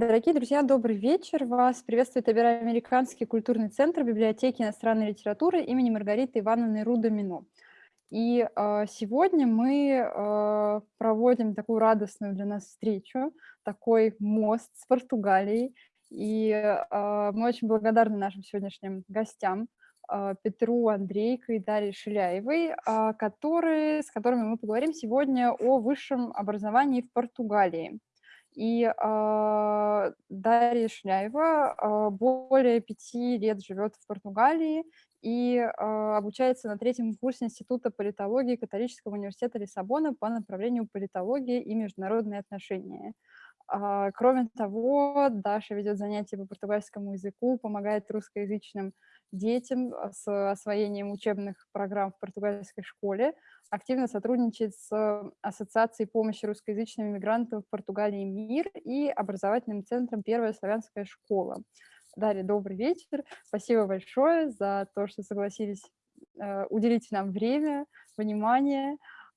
Дорогие друзья, добрый вечер. Вас приветствует Американский культурный центр библиотеки иностранной литературы имени Маргариты Ивановны Рудомино. И э, сегодня мы э, проводим такую радостную для нас встречу, такой мост с Португалией. И э, мы очень благодарны нашим сегодняшним гостям, Петру Андрейко и Дарье Шиляевой, которые, с которыми мы поговорим сегодня о высшем образовании в Португалии. И э, Дарья Шляева э, более пяти лет живет в Португалии и э, обучается на третьем курсе Института политологии Католического университета Лиссабона по направлению политологии и международные отношения. Кроме того, Даша ведет занятия по португальскому языку, помогает русскоязычным детям с освоением учебных программ в португальской школе, активно сотрудничает с Ассоциацией помощи русскоязычным иммигрантам в Португалии «Мир» и образовательным центром «Первая славянская школа». Дарья, добрый вечер. Спасибо большое за то, что согласились э, уделить нам время, внимание.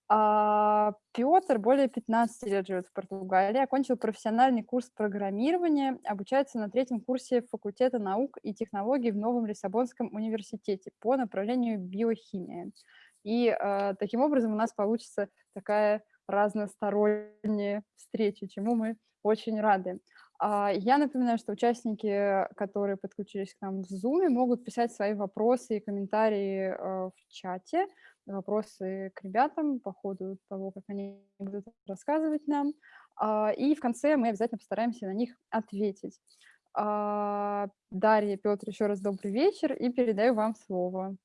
А Петр более 15 лет живет в Португалии, окончил профессиональный курс программирования, обучается на третьем курсе факультета наук и технологий в Новом Лиссабонском университете по направлению биохимия. И э, таким образом у нас получится такая разносторонняя встреча, чему мы очень рады. А, я напоминаю, что участники, которые подключились к нам в Zoom, могут писать свои вопросы и комментарии э, в чате, вопросы к ребятам по ходу того, как они будут рассказывать нам. А, и в конце мы обязательно постараемся на них ответить. А, Дарья, Петр, еще раз добрый вечер и передаю вам слово.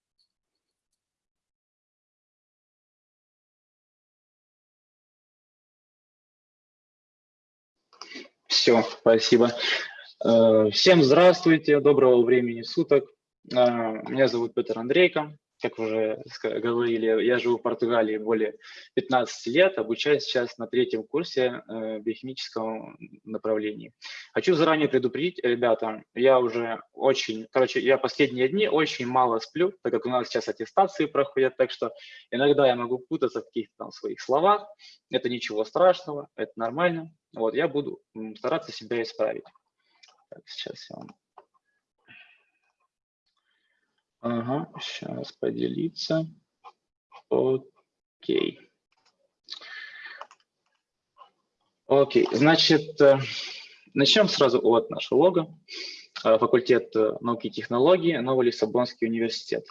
Все, спасибо. Э, всем здравствуйте, доброго времени суток. Э, меня зовут Петр Андрейко. Как уже говорили, я живу в Португалии более 15 лет, обучаюсь сейчас на третьем курсе э, биохимического направления. Хочу заранее предупредить, ребята, я уже очень, короче, я последние дни очень мало сплю, так как у нас сейчас аттестации проходят, так что иногда я могу путаться в каких-то там своих словах. Это ничего страшного, это нормально. Вот, я буду стараться себя исправить. Так, сейчас я вам... Ага, сейчас поделиться. Окей. Окей, значит, э, начнем сразу от нашего лога. Э, факультет э, науки и технологий, Новый Лиссабонский университет.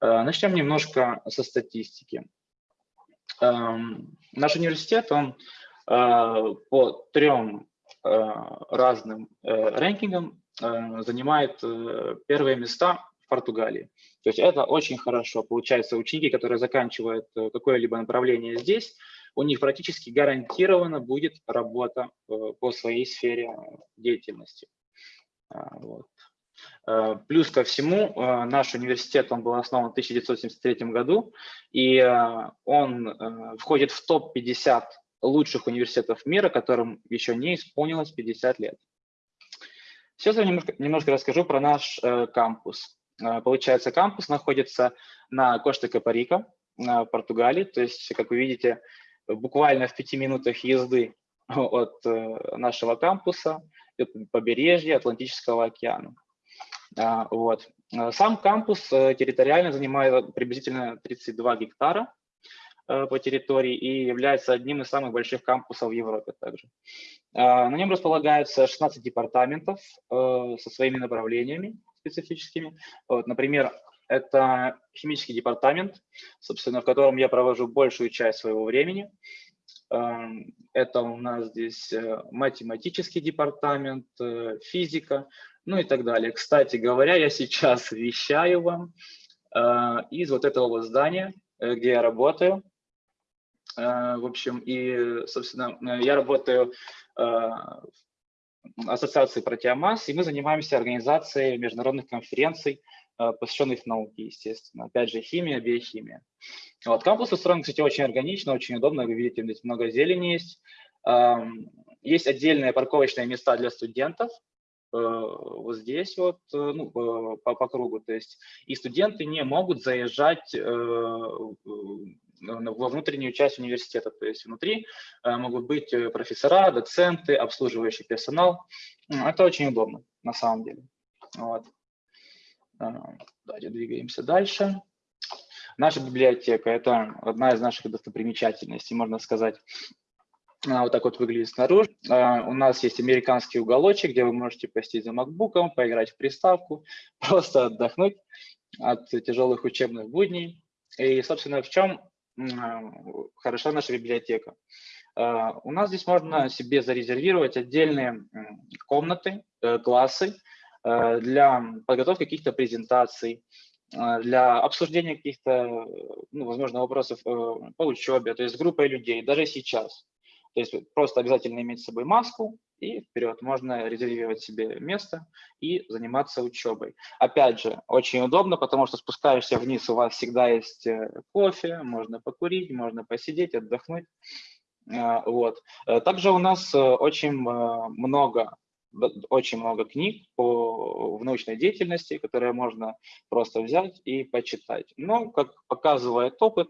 Начнем немножко со статистики. Эм, наш университет, он по трем разным рэнкингам занимает первые места в Португалии. То есть это очень хорошо. Получается, ученики, которые заканчивают какое-либо направление здесь, у них практически гарантированно будет работа по своей сфере деятельности. Вот. Плюс ко всему, наш университет он был основан в 1973 году, и он входит в топ-50 лучших университетов мира, которым еще не исполнилось 50 лет. Сейчас я немножко, немножко расскажу про наш э, кампус. Э, получается, кампус находится на Кошта-Капарика, в Португалии. То есть, как вы видите, буквально в пяти минутах езды от э, нашего кампуса, от побережья Атлантического океана. А, вот. Сам кампус э, территориально занимает приблизительно 32 гектара, Э, по территории и является одним из самых больших кампусов в Европе также. А, на нем располагаются 16 департаментов со своими направлениями специфическими. Вот, например, это химический департамент, собственно, в котором я провожу большую часть своего времени. Эм, это у нас здесь э, математический департамент, физика, ну и так далее. Кстати говоря, я сейчас вещаю вам из вот этого вот здания, где я работаю. Э, в общем, и, собственно, э, я работаю э, Ассоциации протеомасс, и мы занимаемся организацией международных конференций, посвященных науке, естественно. Опять же, химия, биохимия. Вот, кампус устроен, кстати, очень органично, очень удобно. Вы видите, здесь много зелени есть. Эм, есть отдельные парковочные места для студентов, вот здесь вот, ну, по, по кругу. То есть и студенты не могут заезжать во внутреннюю часть университета. То есть внутри могут быть профессора, доценты, обслуживающий персонал. Это очень удобно на самом деле. Вот. Давайте двигаемся дальше. Наша библиотека – это одна из наших достопримечательностей, можно сказать. Она вот так вот выглядит снаружи. У нас есть американский уголочек, где вы можете посидеть за макбуком, поиграть в приставку, просто отдохнуть от тяжелых учебных будней. И, собственно, в чем хороша наша библиотека? У нас здесь можно себе зарезервировать отдельные комнаты, э, классы э, для подготовки каких-то презентаций, э, для обсуждения каких-то, ну, возможно, вопросов по учебе, то есть с группой людей, даже сейчас. То есть просто обязательно иметь с собой маску и вперед. Можно резервировать себе место и заниматься учебой. Опять же, очень удобно, потому что спускаешься вниз, у вас всегда есть э, кофе, можно покурить, можно посидеть, отдохнуть. А, вот. Э, также у нас э, очень много очень много книг по, в научной деятельности, которые можно просто взять и почитать. Но, как показывает опыт,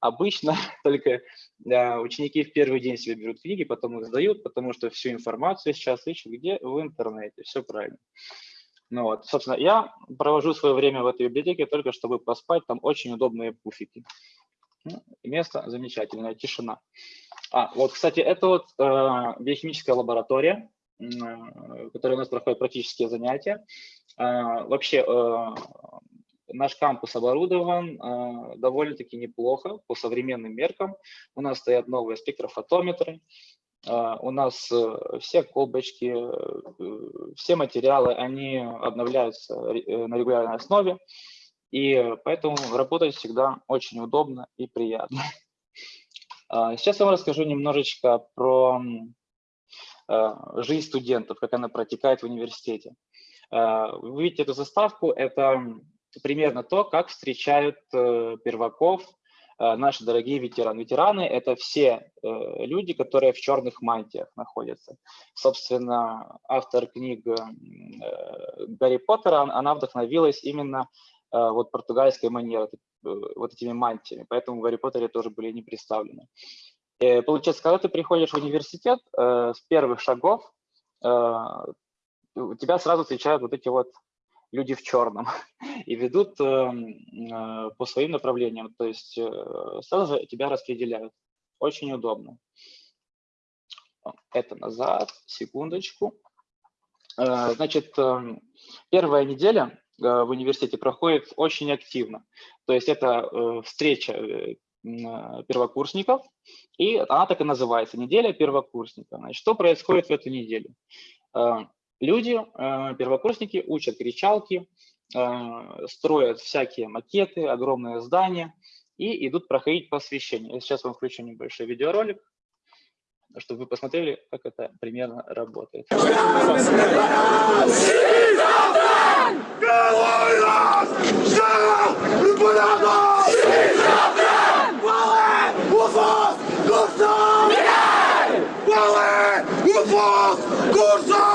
Обычно только ученики в первый день себе берут книги, потом их сдают, потому что всю информацию сейчас ищут где? В интернете. Все правильно. Ну вот, собственно, я провожу свое время в этой библиотеке только чтобы поспать, там очень удобные пуфики. Ну, место замечательное, тишина. А, вот, кстати, это вот э, биохимическая лаборатория, э, которая у нас проходит практические занятия. Э, вообще, э, Наш кампус оборудован э, довольно-таки неплохо по современным меркам. У нас стоят новые спектрофотометры, э, у нас э, все колбочки, э, все материалы, они обновляются э, на регулярной основе, и поэтому работать всегда очень удобно и приятно. А, сейчас я вам расскажу немножечко про э, жизнь студентов, как она протекает в университете. Вы видите эту заставку, это примерно то, как встречают э, перваков э, наши дорогие ветераны. Ветераны – это все э, люди, которые в черных мантиях находятся. Собственно, автор книг Гарри Поттера, она вдохновилась именно вот португальской манерой, вот этими мантиями, поэтому в Гарри Поттере тоже были не представлены. Получается, когда ты приходишь в университет, с первых шагов тебя сразу встречают вот эти вот люди в черном и ведут эм, э, по своим направлениям. То есть э, сразу же тебя распределяют. Очень удобно. Это назад, секундочку. Э, значит, эм, первая неделя в университете проходит очень активно. То есть это встреча первокурсников, и она так и называется, неделя первокурсника. Значит, что происходит в эту неделю? Люди, э, первокурсники, учат кричалки, э, строят всякие макеты, огромные здания и идут проходить посвящение. Я сейчас вам включу небольшой видеоролик, чтобы вы посмотрели, как это примерно работает. Курсом!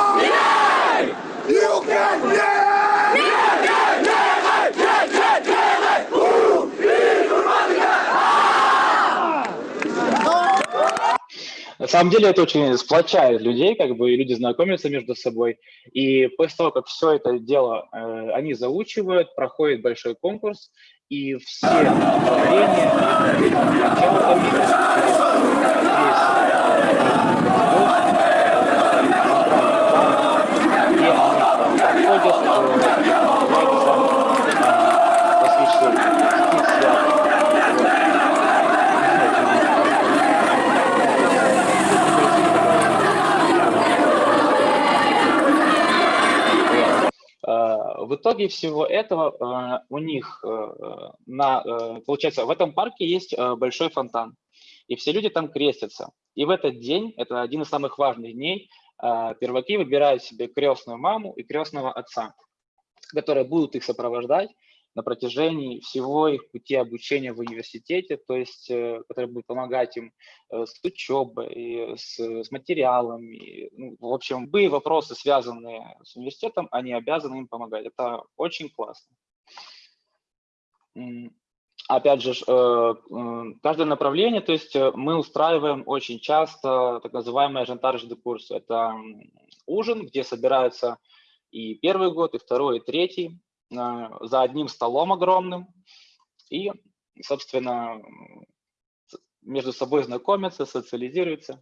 Самом деле это очень сплочает людей, как бы и люди знакомятся между собой. И после того, как все это дело э, они заучивают, проходит большой конкурс, и все направления, в итоге всего этого у них на, получается, в этом парке есть большой фонтан, и все люди там крестятся. И в этот день, это один из самых важных дней, перваки выбирают себе крестную маму и крестного отца, которые будут их сопровождать на протяжении всего их пути обучения в университете, то есть э, которые будут помогать им э, с учебой, с, с материалами. Ну, в общем, любые вопросы, связанные с университетом, они обязаны им помогать. Это очень классно. опять же, каждое направление, то есть мы устраиваем очень часто так называемые жандарж де курс. Это ужин, где собираются и первый год, и второй, и третий за одним столом огромным. И, собственно, между собой знакомятся, социализируются,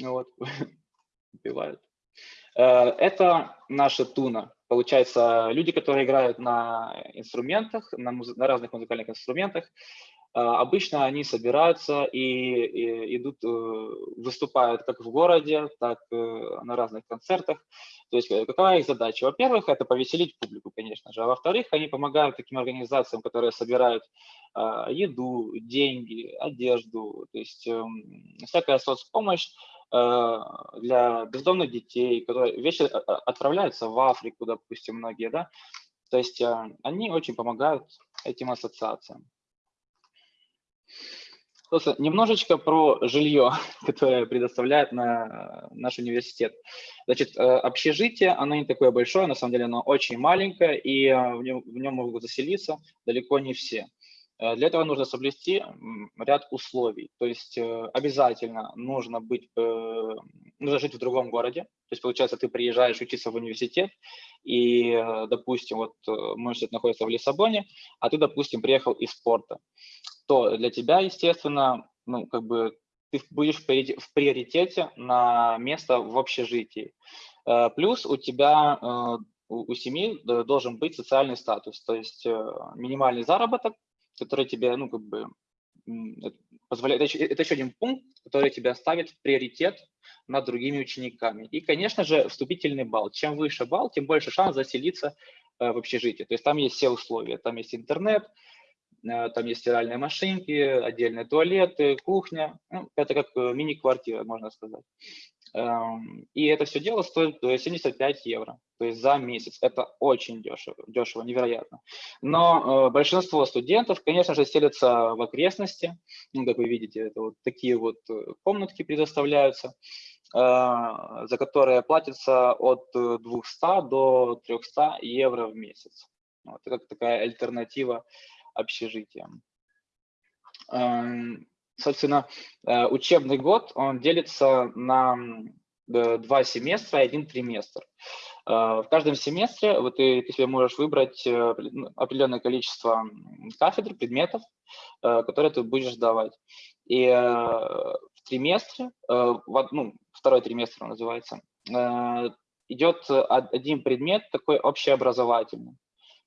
вот, убивают. Это наша туна. Получается, люди, которые играют на инструментах, на, муз... на разных музыкальных инструментах, обычно они собираются и, и идут, э, выступают как в городе, так и на разных концертах. То есть э, какая их задача? Во-первых, это повеселить публику, конечно же, а во-вторых, они помогают таким организациям, которые собирают а, еду, деньги, одежду, то есть эм, всякая соцпомощь э, для бездомных детей, которые вещи отправляются в Африку, допустим, многие, да, то есть они очень помогают этим ассоциациям. Просто немножечко про жилье, которое предоставляет на наш университет. Значит, э, общежитие, оно не такое большое, на самом деле оно очень маленькое, и э, в нем, в нем могут заселиться далеко не все. Э, для этого нужно соблюсти ряд условий. То есть обязательно нужно быть, нужно жить в другом городе. То есть, получается, ты приезжаешь учиться в университет, и, допустим, вот мой университет находится в Лиссабоне, а ты, допустим, приехал из спорта то для тебя, естественно, ну, как бы ты будешь в приоритете на место в общежитии. Э, плюс у тебя, э, у семьи должен быть социальный статус, то есть э, минимальный заработок, который тебе, ну, как бы, позволяет, это еще, один пункт, который тебя ставит в приоритет над другими учениками. И, конечно же, вступительный балл. Чем выше балл, тем больше шанс заселиться в общежитие. То есть там есть все условия. Там есть интернет, Э, там есть стиральные машинки, отдельные туалеты, кухня. Ну, это как э, мини-квартира, можно сказать. Эм, и это все дело стоит 75 евро, то есть за месяц. Это очень дешево, дешево, невероятно. Но э, большинство студентов, конечно же, селятся в окрестности. Ну, как вы видите, это вот такие вот комнатки предоставляются, за которые платится от 200 до 300 евро в месяц. Вот, это такая альтернатива общежитием. Эм, собственно, э, учебный год, он делится на два семестра и один триместр. Э, в каждом семестре вот ты, ты себе можешь выбрать э, ну, определенное количество кафедр, предметов, которые ты будешь сдавать. И в триместре, ну, второй триместр называется, идет один предмет такой общеобразовательный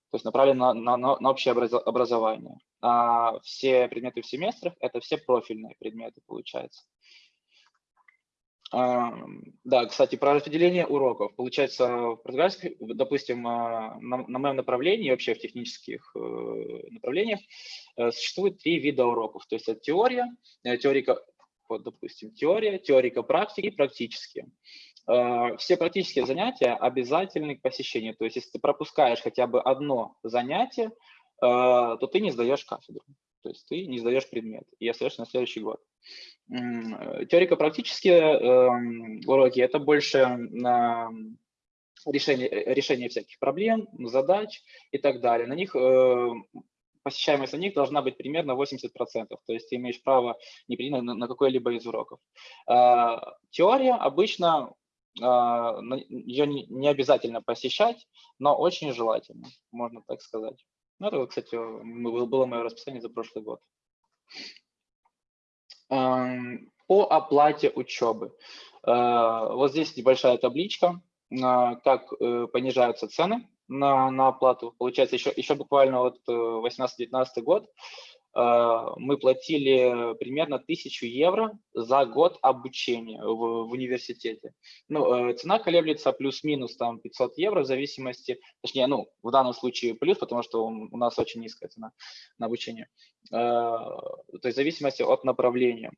то есть направлен на, на, на общее образование. А все предметы в семестрах – это все профильные предметы, получается. Да, кстати, про распределение уроков. Получается, в португальском, допустим, а, на, на моем направлении, вообще в технических э, направлениях, э, существует три вида уроков. То есть это теория, э, теорика, вот, допустим, теория, теорика практики и практические. Э, все практические занятия обязательны к посещению. То есть если ты пропускаешь хотя бы одно занятие, э, то ты не сдаешь кафедру. То есть ты не сдаешь предмет и остаешься на следующий год. Э, теорико-практические эм, уроки – это больше на решение, решение всяких проблем, задач и так далее. На них посещаемость на них должна быть примерно 80%, то есть ты имеешь право не прийти на, на какой-либо из уроков. Теория обычно ее не обязательно посещать, но очень желательно, можно так сказать. Ну, это, кстати, было мое расписание за прошлый год. По оплате учебы. А, вот здесь небольшая табличка, а, как э, понижаются цены на, на оплату. Получается, еще, еще буквально вот 18-19 э, год мы платили примерно 1000 евро за год обучения в, в университете. Ну, э, цена колеблется плюс-минус там 500 евро в зависимости, точнее, ну, в данном случае плюс, потому что у нас очень низкая цена на обучение. Э, то есть в зависимости от направления.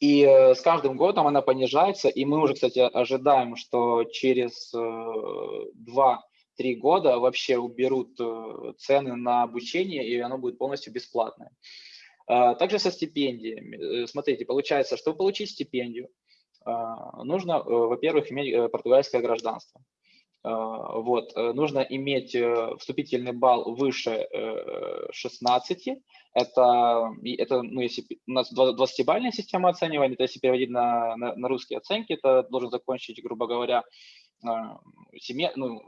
И с каждым годом она понижается, и мы уже, кстати, ожидаем, что через два три года вообще уберут э, цены на обучение, и оно будет полностью бесплатное. А, также со стипендиями. Э, смотрите, получается, чтобы получить стипендию, а, нужно, э, во-первых, иметь португальское гражданство. Вот, нужно иметь вступительный балл выше 16. Это, это ну, если у нас 20-бальная система оценивания, то если переводить на, на, на русские оценки, это должен закончить, грубо говоря, семья, ну,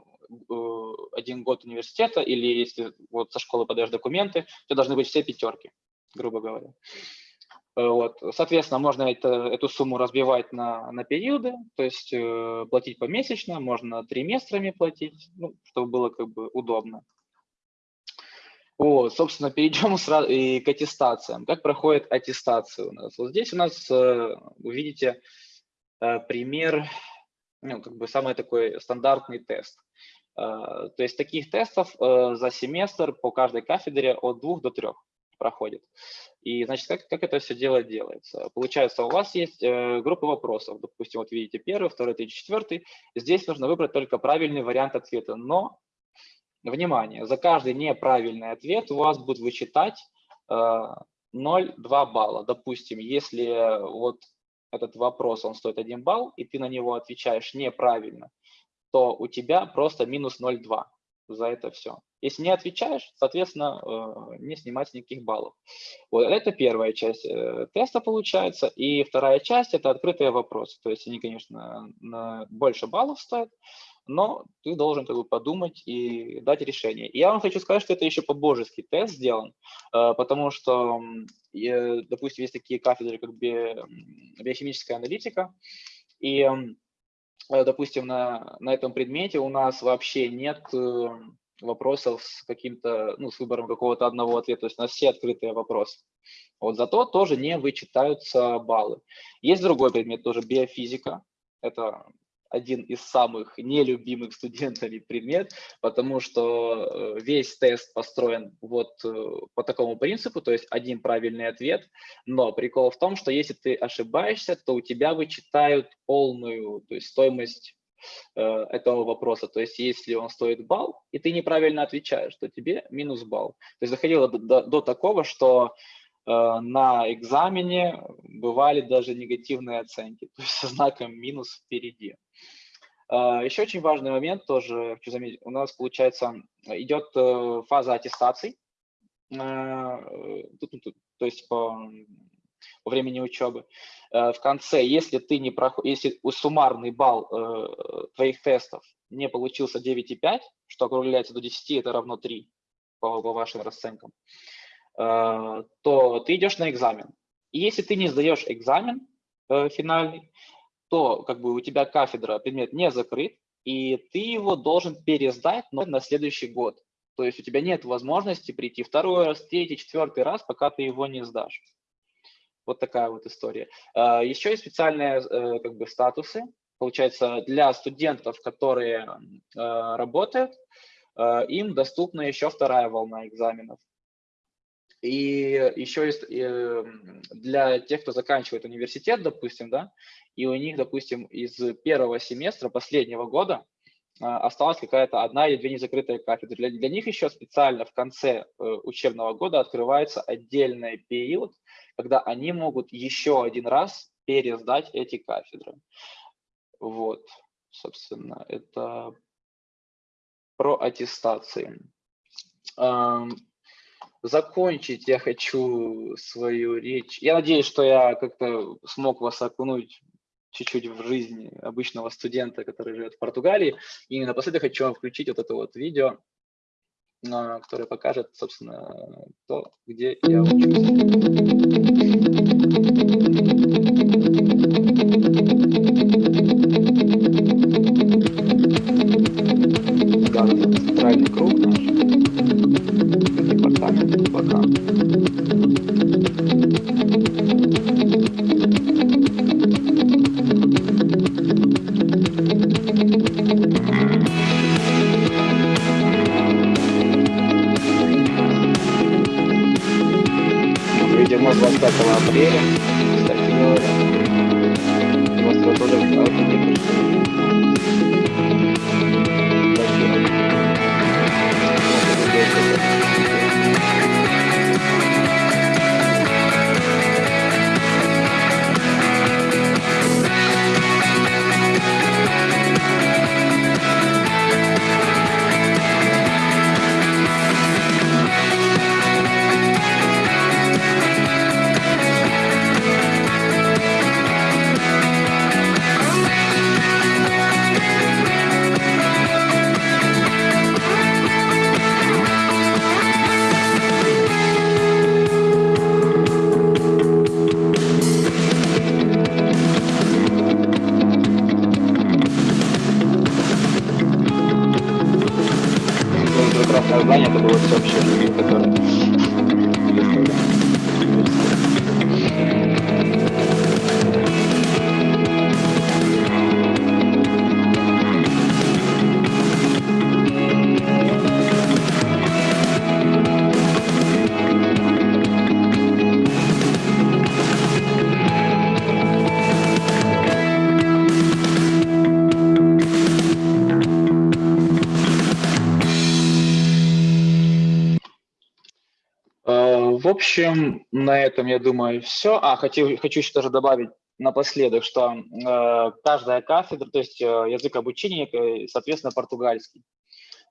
один год университета, или если вот со школы подаешь документы, то должны быть все пятерки, грубо говоря. Вот. Соответственно, можно это, эту сумму разбивать на, на периоды, то есть э, платить помесячно, можно триместрами платить, ну, чтобы было как бы удобно. Вот, собственно, перейдем сразу и к аттестациям. Как проходит аттестация у нас? Вот здесь у нас, э, вы видите, э, пример, ну, как бы самый такой стандартный тест. Э, то есть таких тестов э, за семестр по каждой кафедре от двух до трех проходит. И, значит, как, как это все дело делается? Получается, у вас есть э, группа вопросов. Допустим, вот видите первый, второй, третий, четвертый. Здесь нужно выбрать только правильный вариант ответа. Но, внимание, за каждый неправильный ответ у вас будет вычитать э, 0,2 балла. Допустим, если вот этот вопрос, он стоит 1 балл, и ты на него отвечаешь неправильно, то у тебя просто минус 0,2 за это все. Если не отвечаешь, соответственно, э, не снимать никаких баллов. Вот это первая часть э, теста получается. И вторая часть – это открытые вопросы. То есть они, конечно, больше баллов стоят, но ты должен как бы подумать и дать решение. Я вам хочу сказать, что это еще по-божески тест сделан, э, потому что, допустим, есть такие кафедры, как биохимическая аналитика, и Э, допустим, на, на этом предмете у нас вообще нет э, вопросов с каким-то, ну, с выбором какого-то одного ответа, то есть у нас все открытые вопросы. Вот зато тоже не вычитаются баллы. Есть другой предмет, тоже биофизика. Это один из самых нелюбимых студентами предмет, потому что э, весь тест построен вот э, по такому принципу, то есть один правильный ответ, но прикол в том, что если ты ошибаешься, то у тебя вычитают полную то есть стоимость э, этого вопроса. То есть если он стоит балл, и ты неправильно отвечаешь, то тебе минус балл. То есть доходило до, до, до такого, что на экзамене бывали даже негативные оценки, то есть со знаком минус впереди. Э, еще очень важный момент тоже хочу заметить. У нас, получается, идет э, фаза аттестаций, то есть по, по времени учебы. В конце, если ты не проход... если суммарный балл твоих тестов не получился 9,5, что округляется до 10, это равно 3 по, по вашим расценкам, Э, то ты идешь на экзамен. И если ты не сдаешь экзамен э, финальный, то как бы у тебя кафедра, предмет не закрыт, и ты его должен пересдать но на следующий год. То есть у тебя нет возможности прийти второй раз, третий, четвертый раз, пока ты его не сдашь. Вот такая вот история. Э, еще есть специальные как бы статусы, получается, для студентов, которые работают, им доступна еще вторая волна экзаменов. И еще есть эм, для тех, кто заканчивает университет, допустим, да, и у них, допустим, из первого семестра последнего года а, осталась какая-то одна или две незакрытые кафедры. Для, для них еще специально в конце э, учебного года открывается отдельный период, когда они могут еще один раз пересдать эти кафедры. Вот, собственно, это про аттестации закончить я хочу свою речь. Я надеюсь, что я как-то смог вас окунуть чуть-чуть в жизнь обычного студента, который живет в Португалии. И напоследок хочу вам включить вот это вот видео, а, которое покажет, собственно, то, где я учусь. Общем, на этом, я думаю, все. А, хочу, хочу еще тоже добавить напоследок, что э, каждая кафедра, то есть э, язык обучения, э, соответственно, португальский.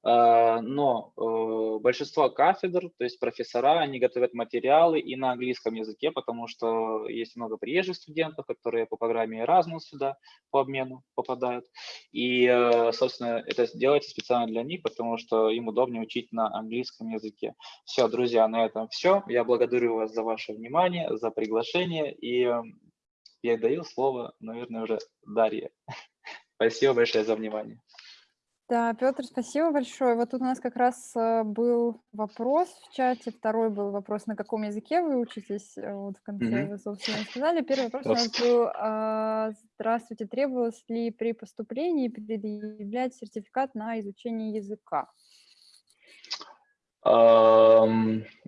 А, но э, большинство кафедр, то есть профессора, они готовят материалы и на английском языке, потому что есть много приезжих студентов, которые по программе Erasmus сюда по обмену попадают. И, э, собственно, это делается специально для них, потому что им удобнее учить на английском языке. Все, друзья, на этом все. Я благодарю вас за ваше внимание, за приглашение и э, передаю слово, наверное, уже Дарье. Спасибо большое за внимание. Да, Петр, спасибо большое. Вот тут у нас как раз э, был вопрос в чате, второй был вопрос, на каком языке вы учитесь, э, вот в конце Мгм. вы, собственно, сказали. Первый вопрос у нас был, а, здравствуйте, требовалось ли при поступлении предъявлять сертификат на изучение языка?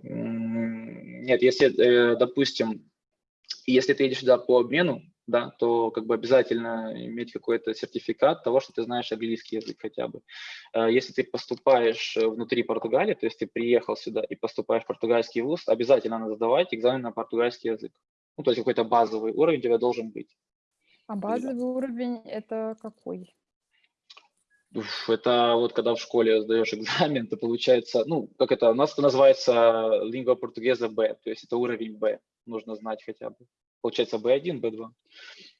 Нет, если, э, допустим, если ты едешь сюда по обмену, да, то как бы обязательно иметь какой-то сертификат того, что ты знаешь английский язык хотя бы. Э, если ты поступаешь э, внутри Португалии, то есть ты приехал сюда и поступаешь в португальский вуз, обязательно надо сдавать экзамен на португальский язык. Ну, то есть какой-то базовый уровень у тебя должен быть. А базовый уровень это какой? Это вот когда в школе сдаешь экзамен, то получается, ну, как это, у нас это называется lingua portuguesa B, то есть это уровень B, нужно знать хотя бы. Получается B1, B2.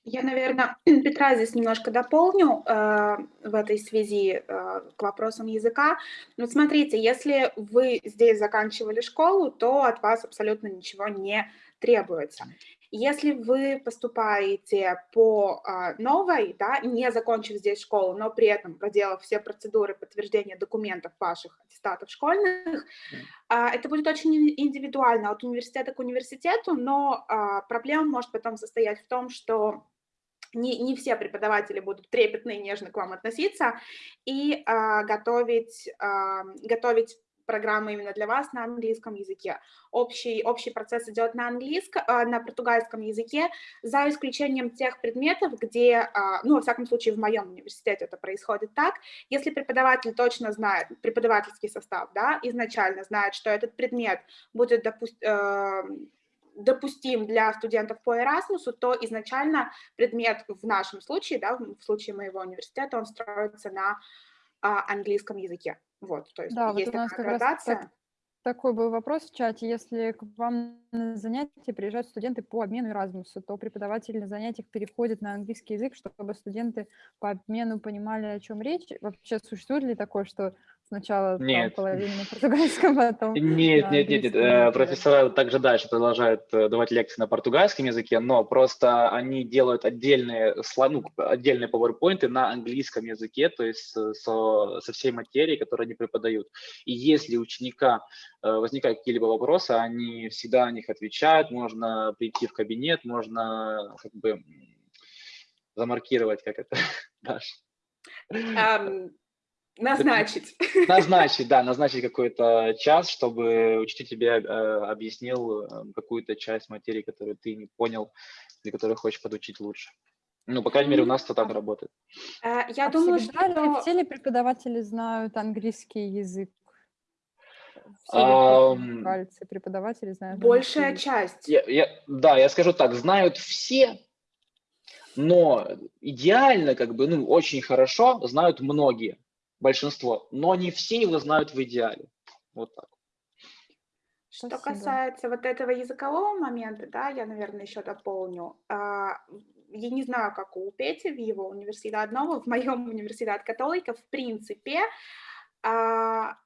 Я, наверное, Петра здесь немножко дополню э, в этой связи э, к вопросам языка. Вот смотрите, если вы здесь заканчивали школу, то от вас абсолютно ничего не требуется. Если вы поступаете по а, новой, да, не закончив здесь школу, но при этом проделав все процедуры подтверждения документов ваших аттестатов школьных, а, это будет очень индивидуально от университета к университету, но а, проблема может потом состоять в том, что не, не все преподаватели будут трепетно и нежно к вам относиться и а, готовить, а, готовить программа именно для вас на английском языке. Общий, общий процесс идет на английском, а, на португальском языке, за исключением тех предметов, где, а, ну, во всяком случае, в моем университете это происходит так, если преподаватель точно знает, преподавательский состав, да, изначально знает, что этот предмет будет, допустим, э, допустим для студентов по Erasmus, то изначально предмет в нашем случае, да, в случае моего университета, он строится на а, английском языке. Вот, то есть Да, вот есть у нас такая как раз так- градация. такой был вопрос в чате. Если к вам на занятия приезжают студенты по обмену Erasmus, то преподаватель на занятиях переходит на английский язык, чтобы студенты по обмену понимали, о чем речь. Вообще существует ли такое, что сначала там Нет. половина на португальском, потом Нет, на нет, нет, нет. э? Профессора также дальше продолжают э, давать лекции на португальском языке, но просто они делают отдельные, ну, отдельные PowerPoint на английском языке, то есть э, со, со всей материей, которую они преподают. И если у ученика возникают какие-либо вопросы, они всегда на них отвечают, можно прийти в кабинет, можно как бы замаркировать, как это, Даша. Ам, назначить. Назначить, да, назначить какой-то час, чтобы учитель тебе э, объяснил э, какую-то часть материи, которую ты не понял или которую хочешь подучить лучше. Ну, по крайней мере, у нас это так работает. Э, Я А думаю, всегда ли что... все ли преподаватели знают английский язык? Все португальцы преподаватели знают Большая английский часть. Я, я- да, я скажу так, знают все, но идеально, как бы, ну, очень хорошо знают многие, большинство, но не все его знают в идеале. Вот так. Что Спасибо. касается вот этого языкового момента, да, я, наверное, еще дополню. А, Я не знаю, как у Пети в его университете нового, в моем университете католика, в принципе, а,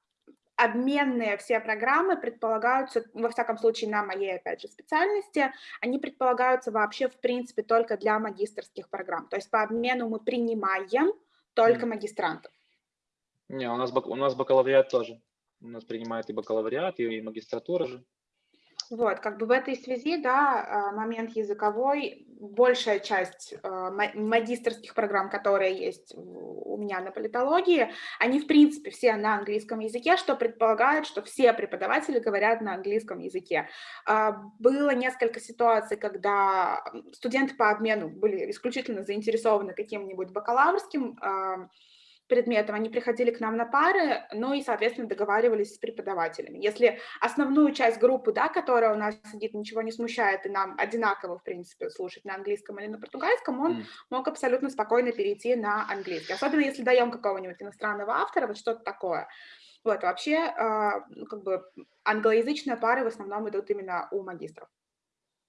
обменные все программы предполагаются, во всяком случае, на моей, опять же, специальности, они предполагаются вообще, в принципе, только для магистрских программ. То есть по обмену мы принимаем только магистрантов. Не, у нас, у нас бакалавриат тоже. у нас принимают и бакалавриат, и магистратура же. Вот, как бы в этой связи, да, а, момент языковой, большая часть а, магистрских программ, которые есть у меня на политологии, они, в принципе, все на английском языке, что предполагает, что все преподаватели говорят на английском языке. А, было несколько ситуаций, когда студенты по обмену были исключительно заинтересованы каким-нибудь бакалаврским предметов, они приходили к нам на пары, ну и, соответственно, договаривались с преподавателями. Если основную часть группы, да, которая у нас сидит, ничего не смущает, и нам одинаково, в принципе, слушать на английском или на португальском, он mm. мог абсолютно спокойно перейти на английский. Особенно если даем какого-нибудь иностранного автора, вот что-то такое. Вот, вообще, э, как бы англоязычные пары в основном идут именно у магистров.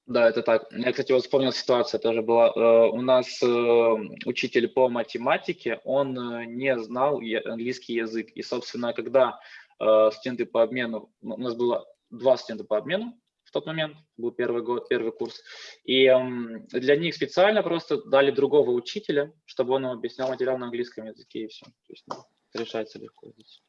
Да, это так. Я, кстати, вот вспомнил ситуацию, тоже была. Э, у нас э, учитель по математике, он э, не знал английский язык. И, собственно, когда студенты по обмену, у нас было два студента по обмену в тот момент, был первый год, первый курс, и для них специально просто дали другого учителя, чтобы он объяснял материал на английском языке, и все. То есть ну, решается легко здесь.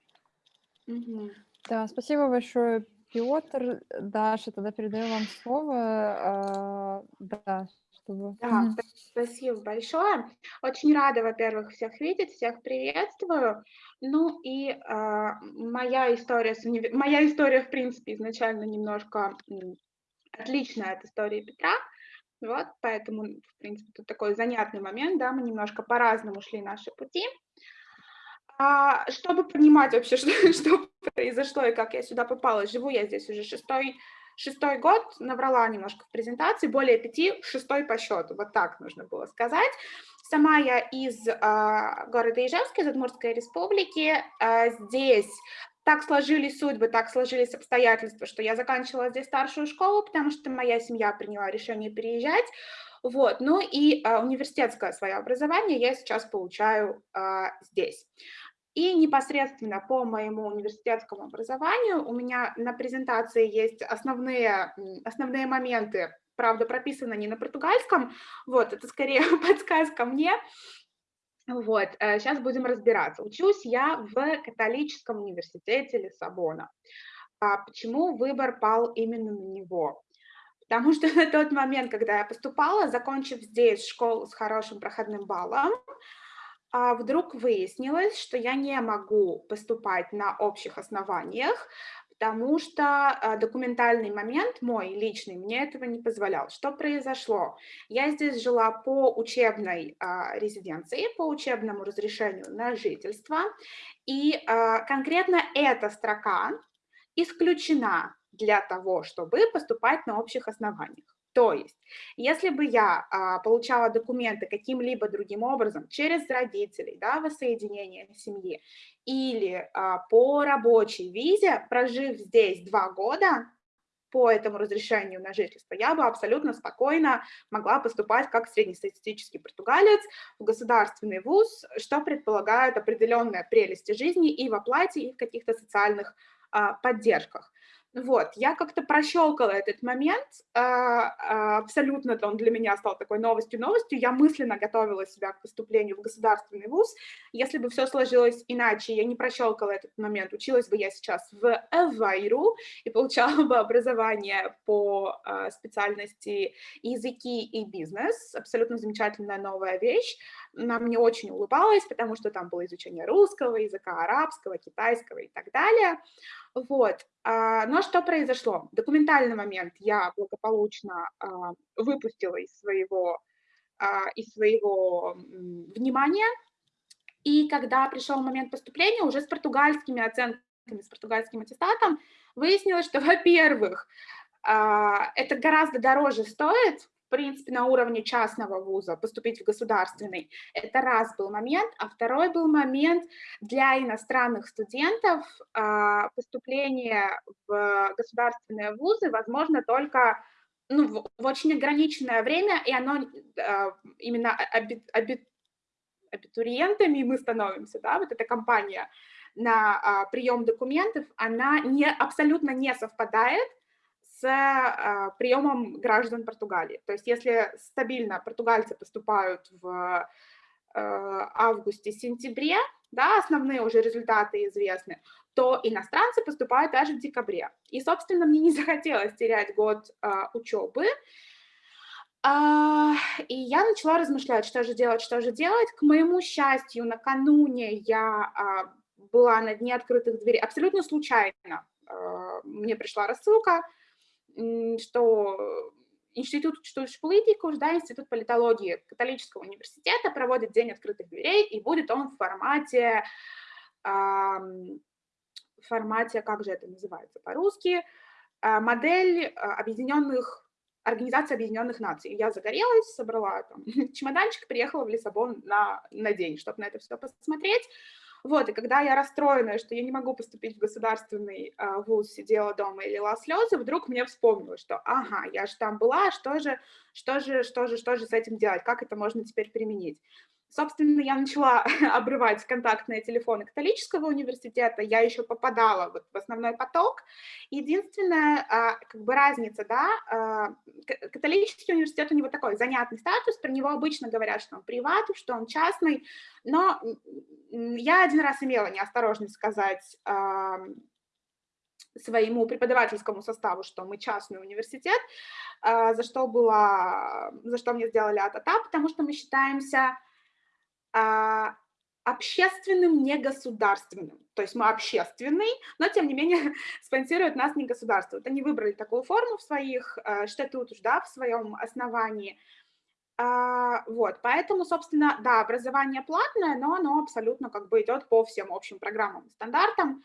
Да, спасибо большое, Петр, Даша, тогда передаю вам слово. А, да, чтобы... Да, спасибо большое. Очень рада, во-первых, всех видеть, всех приветствую. Ну и э, моя история, с универ... моя история, в принципе, изначально немножко отличная от истории Петра. Вот, поэтому, в принципе, тут такой занятный момент, да, мы немножко по-разному шли наши пути. А, чтобы понимать вообще, что, что произошло и как я сюда попала, живу я здесь уже шестой, шестой год, набрала немножко в презентации, более пяти, шестой по счету, вот так нужно было сказать. Сама я из э, города Ижевска, из Удмуртской республики. Э, здесь так сложились судьбы, так сложились обстоятельства, что я заканчивала здесь старшую школу, потому что моя семья приняла решение переезжать. Вот, ну и э, университетское свое образование я сейчас получаю э, здесь. И непосредственно по моему университетскому образованию у меня на презентации есть основные, основные моменты, правда, прописаны не на португальском, вот, это скорее подсказка мне, вот, сейчас э, будем разбираться. Учусь я в католическом университете Лиссабона. А почему выбор пал именно на него? Потому что на тот момент, когда я поступала, закончив здесь школу с хорошим проходным баллом, вдруг выяснилось, что я не могу поступать на общих основаниях, потому что а, документальный момент мой личный мне этого не позволял. Что произошло? Я здесь жила по учебной а, резиденции, по учебному разрешению на жительство, и а, конкретно эта строка исключена для того, чтобы поступать на общих основаниях. То есть, если бы я а, получала документы каким-либо другим образом, через родителей, да, воссоединение семьи, или а, по рабочей визе, прожив здесь два года, по этому разрешению на жительство, я бы абсолютно спокойно могла поступать как среднестатистический португалец в государственный вуз, что предполагает определенные прелести жизни и в оплате, и в каких-то социальных а, поддержках. Вот, я как-то прощелкала этот момент, а, а, абсолютно он для меня стал такой новостью-новостью, я мысленно готовила себя к поступлению в государственный вуз, если бы все сложилось иначе, я не прощелкала этот момент, училась бы я сейчас в Эвайру и получала бы образование по а, специальности языки и бизнес, абсолютно замечательная новая вещь, она мне очень улыбалась, потому что там было изучение русского языка, арабского, китайского и так далее, вот, а, но что произошло? Документальный момент я благополучно а, выпустила из своего, а, из своего внимания, и когда пришел момент поступления, уже с португальскими оценками, с португальским аттестатом, выяснилось, что, во-первых, это гораздо дороже стоит, принципе, на уровне частного вуза, поступить в государственный. Это раз был момент. А второй был момент для иностранных студентов а, поступление в государственные вузы возможно только ну, в, в очень ограниченное время, и оно а, именно аби, аби, абитуриентами мы становимся, да, вот эта компания на а, прием документов, она не, абсолютно не совпадает с э, приемом граждан Португалии. То есть если стабильно португальцы поступают в э, августе-сентябре, да, основные уже результаты известны, то иностранцы поступают даже в декабре. И, собственно, мне не захотелось терять год а, учебы, а, и я начала размышлять, что же делать, что же делать. К моему счастью, накануне я а, была на дне открытых дверей, абсолютно случайно. А, мне пришла рассылка, что Институт политику, да, Институт политологии католического университета проводит День открытых дверей, и будет он в формате, в формате, как же это называется по-русски, модель объединенных Организации Объединенных Наций. Я загорелась, собрала там чемоданчик, приехала в Лиссабон на, на день, чтобы на это все посмотреть. Вот, и когда я расстроенная, что я не могу поступить в государственный э, вуз, сидела дома и лила слезы, вдруг мне вспомнилось, что, ага, я же там была, что же, что же, что же, что же с этим делать, как это можно теперь применить. Собственно, я начала обрывать контактные телефоны католического университета, я еще попадала вот в основной поток. Единственная а, как бы разница, да, а, католический университет у него такой занятный статус, про него обычно говорят, что он приват, что он частный, но я один раз имела неосторожность сказать своему преподавательскому составу, что мы частный университет, за что, было, за что мне сделали АТАТА, потому что мы считаемся а, общественным, не государственным. То есть мы общественный, но тем не менее спонсирует нас не государство. Вот они выбрали такую форму в своих э, статутах, да, в своем основании. А, вот, поэтому, собственно, да, образование платное, но оно абсолютно как бы идет по всем общим программам, стандартам.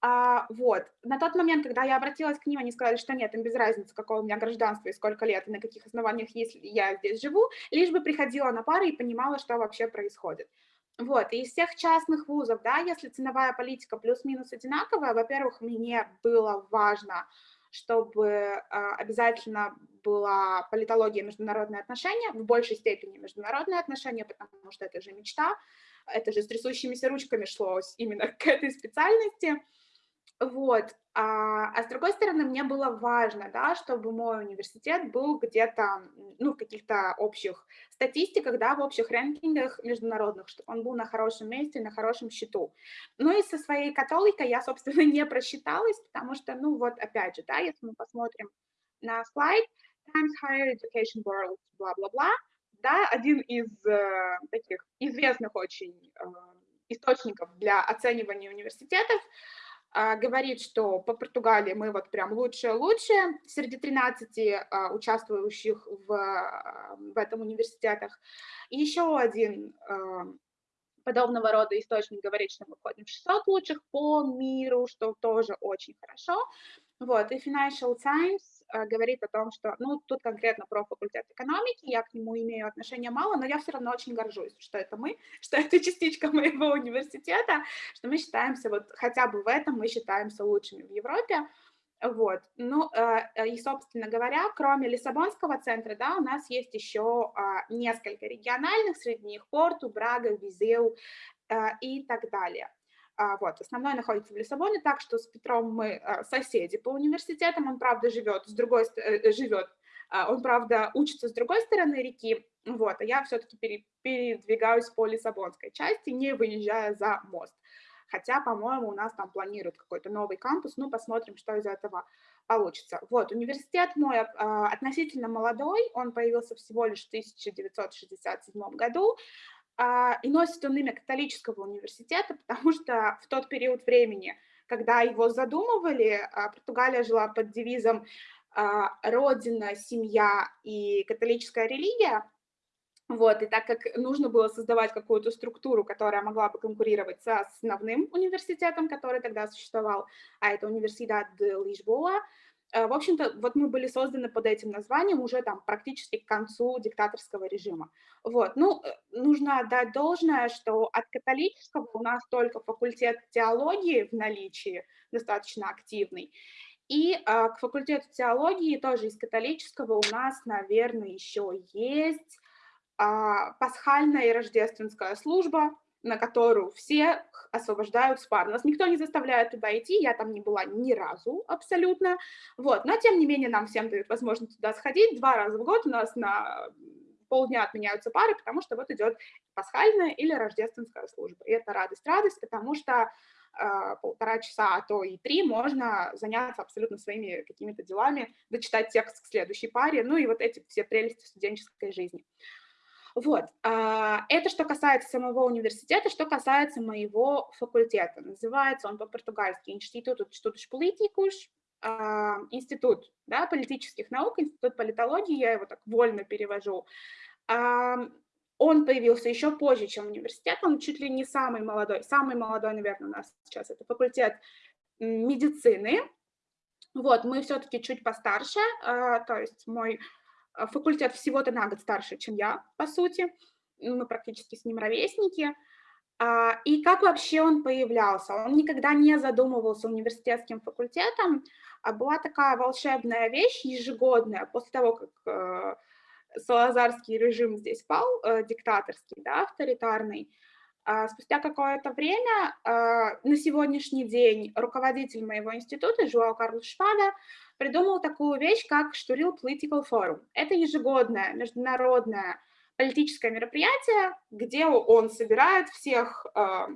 А, вот, на тот момент, когда я обратилась к ним, они сказали, что нет, им без разницы, какое у меня гражданство и сколько лет, и на каких основаниях, если я здесь живу, лишь бы приходила на пары и понимала, что вообще происходит. Вот, и из всех частных вузов, да, если ценовая политика плюс-минус одинаковая, во-первых, мне было важно, чтобы э, обязательно была политология и международные отношения, в большей степени международные отношения, потому что это же мечта, это же с трясущимися ручками шло именно к этой специальности, вот. А, а с другой стороны, мне было важно, да, чтобы мой университет был где-то, ну, в каких-то общих статистиках, да, в общих рэнкингах международных, чтобы он был на хорошем месте, на хорошем счету. Ну и со своей католикой я, собственно, не просчиталась, потому что, ну, вот опять же, да, если мы посмотрим на слайд, Times Higher Education World, бла-бла-бла, да, один из э, таких известных очень э, источников для оценивания университетов, говорит, что по Португалии мы вот прям лучшие-лучшие среди 13 а, участвующих в, а, в этом университетах. И еще один подобного рода источник говорит, что мы входим в 600 лучших по миру, что тоже очень хорошо. Вот, и Financial Times Э, говорит о том, что, ну, тут конкретно про факультет экономики, я к нему имею отношения мало, но я все равно очень горжусь, что это мы, что это частичка моего университета, что мы считаемся, вот хотя бы в этом мы считаемся лучшими в Европе, вот, ну, э, и, собственно говоря, кроме Лиссабонского центра, да, у нас есть еще а, несколько региональных, среди них Порту, Брага, Визеу э, и так далее. А, вот, основной находится в Лиссабоне, так что с Петром мы соседи по университетам, он, правда, живет с другой, э, живет, а, он, правда, учится с другой стороны реки, вот, а я все-таки передвигаюсь по Лиссабонской части, не выезжая за мост. Хотя, по-моему, у нас там планируют какой-то новый кампус, ну, посмотрим, что из этого получится. Вот, университет мой относительно молодой, он появился всего лишь в 1967 году, а, и носит он имя католического университета, потому что в тот период времени, когда его задумывали, а, Португалия жила под девизом а, «Родина, семья и католическая религия», вот, и так как нужно было создавать какую-то структуру, которая могла бы конкурировать с основным университетом, который тогда существовал, а это университет Лишбоа, Э, в общем-то, вот мы были созданы под этим названием уже там практически к концу диктаторского режима. Вот, ну, э, нужно отдать должное, что от католического у нас только факультет теологии в наличии, достаточно активный, и э, к факультету теологии тоже из католического у нас, наверное, еще есть пасхальная и рождественская служба, на которую все освобождают с. Нас никто не заставляет туда идти, я там не была ни разу абсолютно, вот, но тем не менее нам всем дают возможность туда сходить, два раза в год у нас на полдня отменяются пары, потому что вот идет пасхальная или рождественская служба, и это радость-радость, потому что э, полтора часа, а то и три можно заняться абсолютно своими какими-то делами, дочитать текст к следующей паре, ну и вот эти все прелести студенческой жизни. Вот, а, это что касается самого университета, что касается моего факультета. Называется он по-португальски Институт Estudos Políticos, а, институт да, политических наук, институт политологии, я его так вольно перевожу. Он появился еще позже, чем университет, он чуть ли не самый молодой, самый молодой, наверное, у нас сейчас это факультет медицины. Вот, мы все-таки чуть постарше, а, то есть мой а, факультет всего-то на год старше, чем я, по сути, мы практически с ним ровесники. А, и как вообще он появлялся? Он никогда не задумывался университетским факультетом, а была такая волшебная вещь ежегодная, после того, как э, Салазарский режим здесь пал, э, диктаторский, да, авторитарный, а спустя какое-то время, а, на сегодняшний день, руководитель моего института, Жуал Карлос Шпада, придумал такую вещь, как Штурил Political Forum. Это ежегодное международное политическое мероприятие, где он собирает всех э,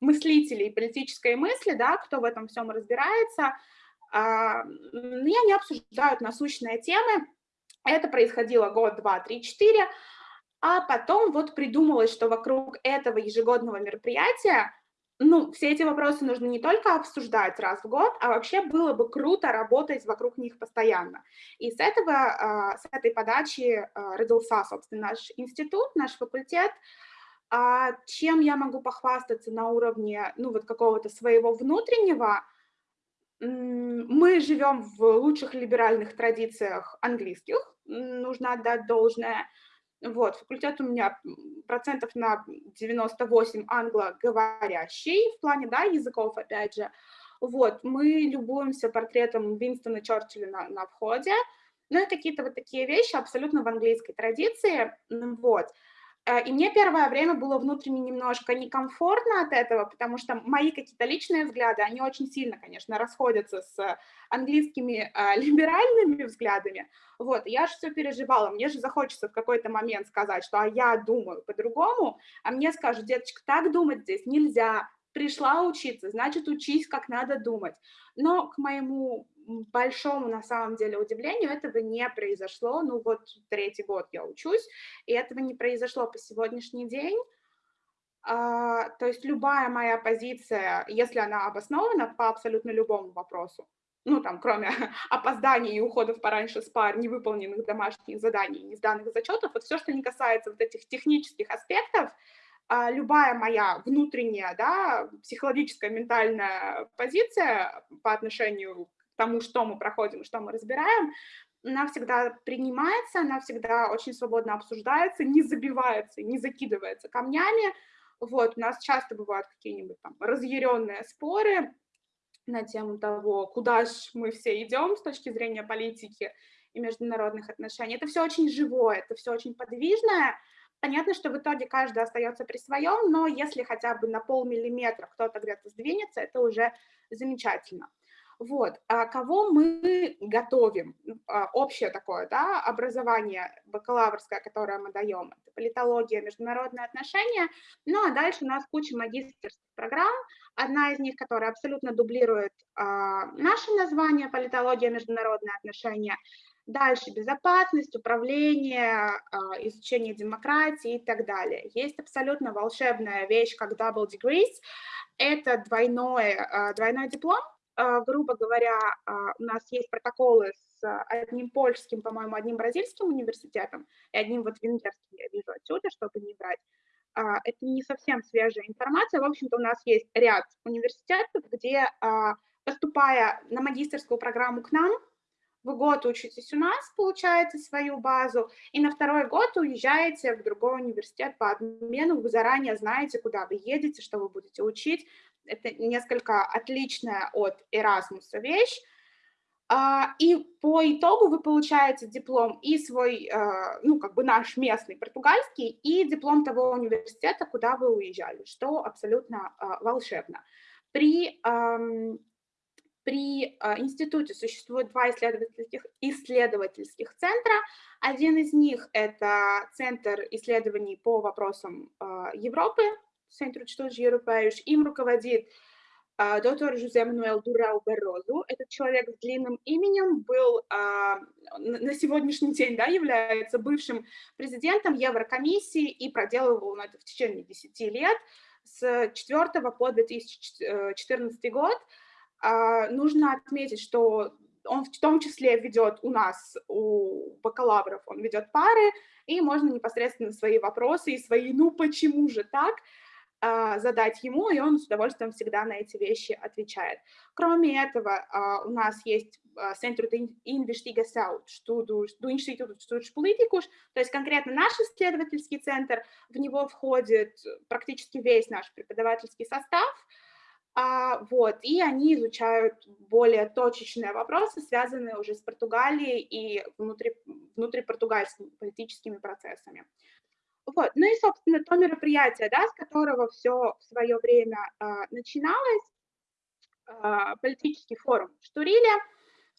мыслителей политической мысли, да, кто в этом всем разбирается, э, и они обсуждают насущные темы. Это происходило год, два, три, четыре, а потом вот придумалось, что вокруг этого ежегодного мероприятия ну, все эти вопросы нужно не только обсуждать раз в год, а вообще было бы круто работать вокруг них постоянно. И с этого, а, с этой подачи а, родился, собственно, наш институт, наш факультет. А чем я могу похвастаться на уровне, ну, вот какого-то своего внутреннего, мы живем в лучших либеральных традициях английских, нужно отдать должное, вот, факультет у меня процентов на 98 англоговорящий, в плане, да, языков, опять же. Вот, мы любуемся портретом Винстона Черчилля на, на входе, ну и какие-то вот такие вещи абсолютно в английской традиции, вот. Э, и мне первое время было внутренне немножко некомфортно от этого, потому что мои какие-то личные взгляды, они очень сильно, конечно, расходятся с английскими э, либеральными взглядами. Вот, я же все переживала, мне же захочется в какой-то момент сказать, что а я думаю по-другому, а мне скажут, деточка, так думать здесь нельзя, пришла учиться, значит, учись, как надо думать. Но к моему большому, на самом деле, удивлению этого не произошло. Ну вот третий год я учусь, и этого не произошло по сегодняшний день. А, то есть любая моя позиция, если она обоснована по абсолютно любому вопросу, ну там, кроме опозданий и уходов пораньше с пар, невыполненных домашних заданий, не сданных зачетов, вот все, что не касается вот этих технических аспектов, любая моя внутренняя, да, психологическая, ментальная позиция по отношению тому, что мы проходим, что мы разбираем, она всегда принимается, она всегда очень свободно обсуждается, не забивается, не закидывается камнями. Вот, у нас часто бывают какие-нибудь там разъяренные споры на тему того, куда же мы все идем с точки зрения политики и международных отношений. Это все очень живое, это все очень подвижное. Понятно, что в итоге каждый остается при своем, но если хотя бы на полмиллиметра кто-то где-то сдвинется, это уже замечательно. Вот, а кого мы готовим? А, общее такое, да, образование бакалаврское, которое мы даем, это политология, международные отношения, ну а дальше у нас куча магистрских программ, одна из них, которая абсолютно дублирует а, наше название политология, международные отношения, Дальше безопасность, управление, а, изучение демократии и так далее. Есть абсолютно волшебная вещь, как double degrees. Это двойной, а, двойной диплом, а, грубо говоря, у нас есть протоколы с одним польским, по-моему, одним бразильским университетом и одним вот венгерским, я вижу отсюда, чтобы не брать. Это не совсем свежая информация. В общем-то, у нас есть ряд университетов, где, поступая на магистерскую программу к нам, вы год учитесь у нас, получаете свою базу, и на второй год уезжаете в другой университет по обмену, вы заранее знаете, куда вы едете, что вы будете учить, это несколько отличная от Erasmus вещь, а, и по итогу вы получаете диплом и свой, а, ну, как бы наш местный португальский, и диплом того университета, куда вы уезжали, что абсолютно а, волшебно. При, при институте существует два исследовательских, исследовательских центра. Один из них – это Центр исследований по вопросам Европы, Центр Estudos Europeus, им руководит а, доктор Жузе Мануэл Дурау Барозу. Этот человек с длинным именем был а, на сегодняшний день да, является бывшим президентом Еврокомиссии и проделывал он это в течение 10 лет с 4 по 2014 год. А, нужно отметить, что он в том числе ведет у нас, у бакалавров, он ведет пары, и можно непосредственно свои вопросы и свои «ну почему же так?» а, задать ему, и он с удовольствием всегда на эти вещи отвечает. Кроме этого, а, у нас есть Центр de Investigação do Института Políticos, то есть конкретно наш исследовательский центр, в него входит практически весь наш преподавательский состав, вот, и они изучают более точечные вопросы, связанные уже с Португалией и внутри, внутрипортугальскими политическими процессами. Вот. Ну и, собственно, то мероприятие, да, с которого все в свое время а, начиналось, а, политический форум в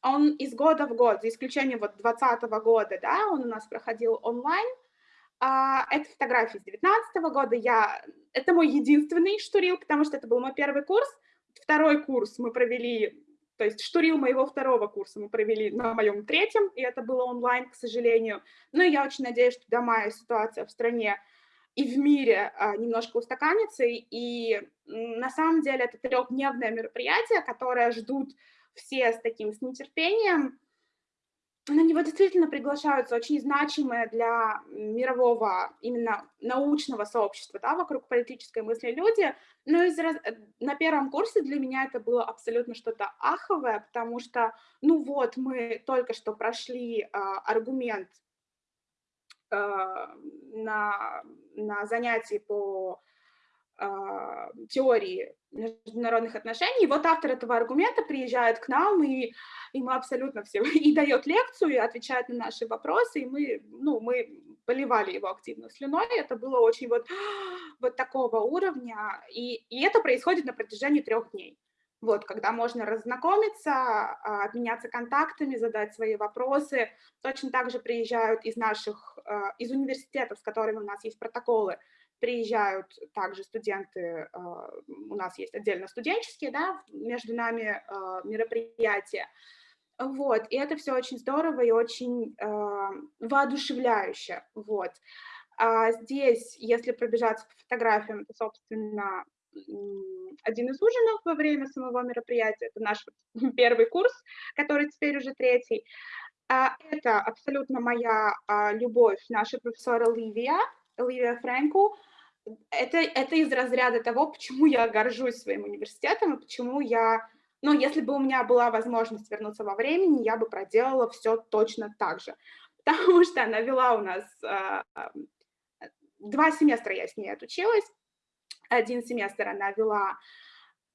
он из года в год, за исключением вот 2020 года, да, он у нас проходил онлайн, а, это фотографии с 2019 года. Я... Это мой единственный штурил, потому что это был мой первый курс. Второй курс мы провели, то есть штурил моего второго курса мы провели на моем третьем, и это было онлайн, к сожалению. Но я очень надеюсь, что до мая ситуация в стране и в мире а, немножко устаканится. И на самом деле это трехдневное мероприятие, которое ждут все с таким с нетерпением на него действительно приглашаются очень значимые для мирового, именно научного сообщества, да, вокруг политической мысли люди, но из, на первом курсе для меня это было абсолютно что-то аховое, потому что, ну вот, мы только что прошли э, аргумент э, на, на занятии по теории международных отношений. вот автор этого аргумента приезжает к нам, и, и мы абсолютно все, и дает лекцию, и отвечает на наши вопросы, и мы, ну, мы поливали его активно слюной, это было очень вот, вот такого уровня, и, и это происходит на протяжении трех дней. Вот, когда можно разнакомиться, а, обменяться контактами, задать свои вопросы. Точно так же приезжают из наших, а, из университетов, с которыми у нас есть протоколы, приезжают также студенты, а, у нас есть отдельно студенческие, да, между нами а, мероприятия. Вот, и это все очень здорово и очень э, воодушевляюще, вот. А здесь, если пробежаться по фотографиям, это, собственно, один из ужинов во время самого мероприятия, это наш первый курс, который теперь уже третий. Это абсолютно моя любовь, наша профессора Ливия, Ливия Фрэнку, это, это из разряда того, почему я горжусь своим университетом и почему я, ну, если бы у меня была возможность вернуться во времени, я бы проделала все точно так же. Потому что она вела у нас, э, два семестра я с ней отучилась, один семестр она вела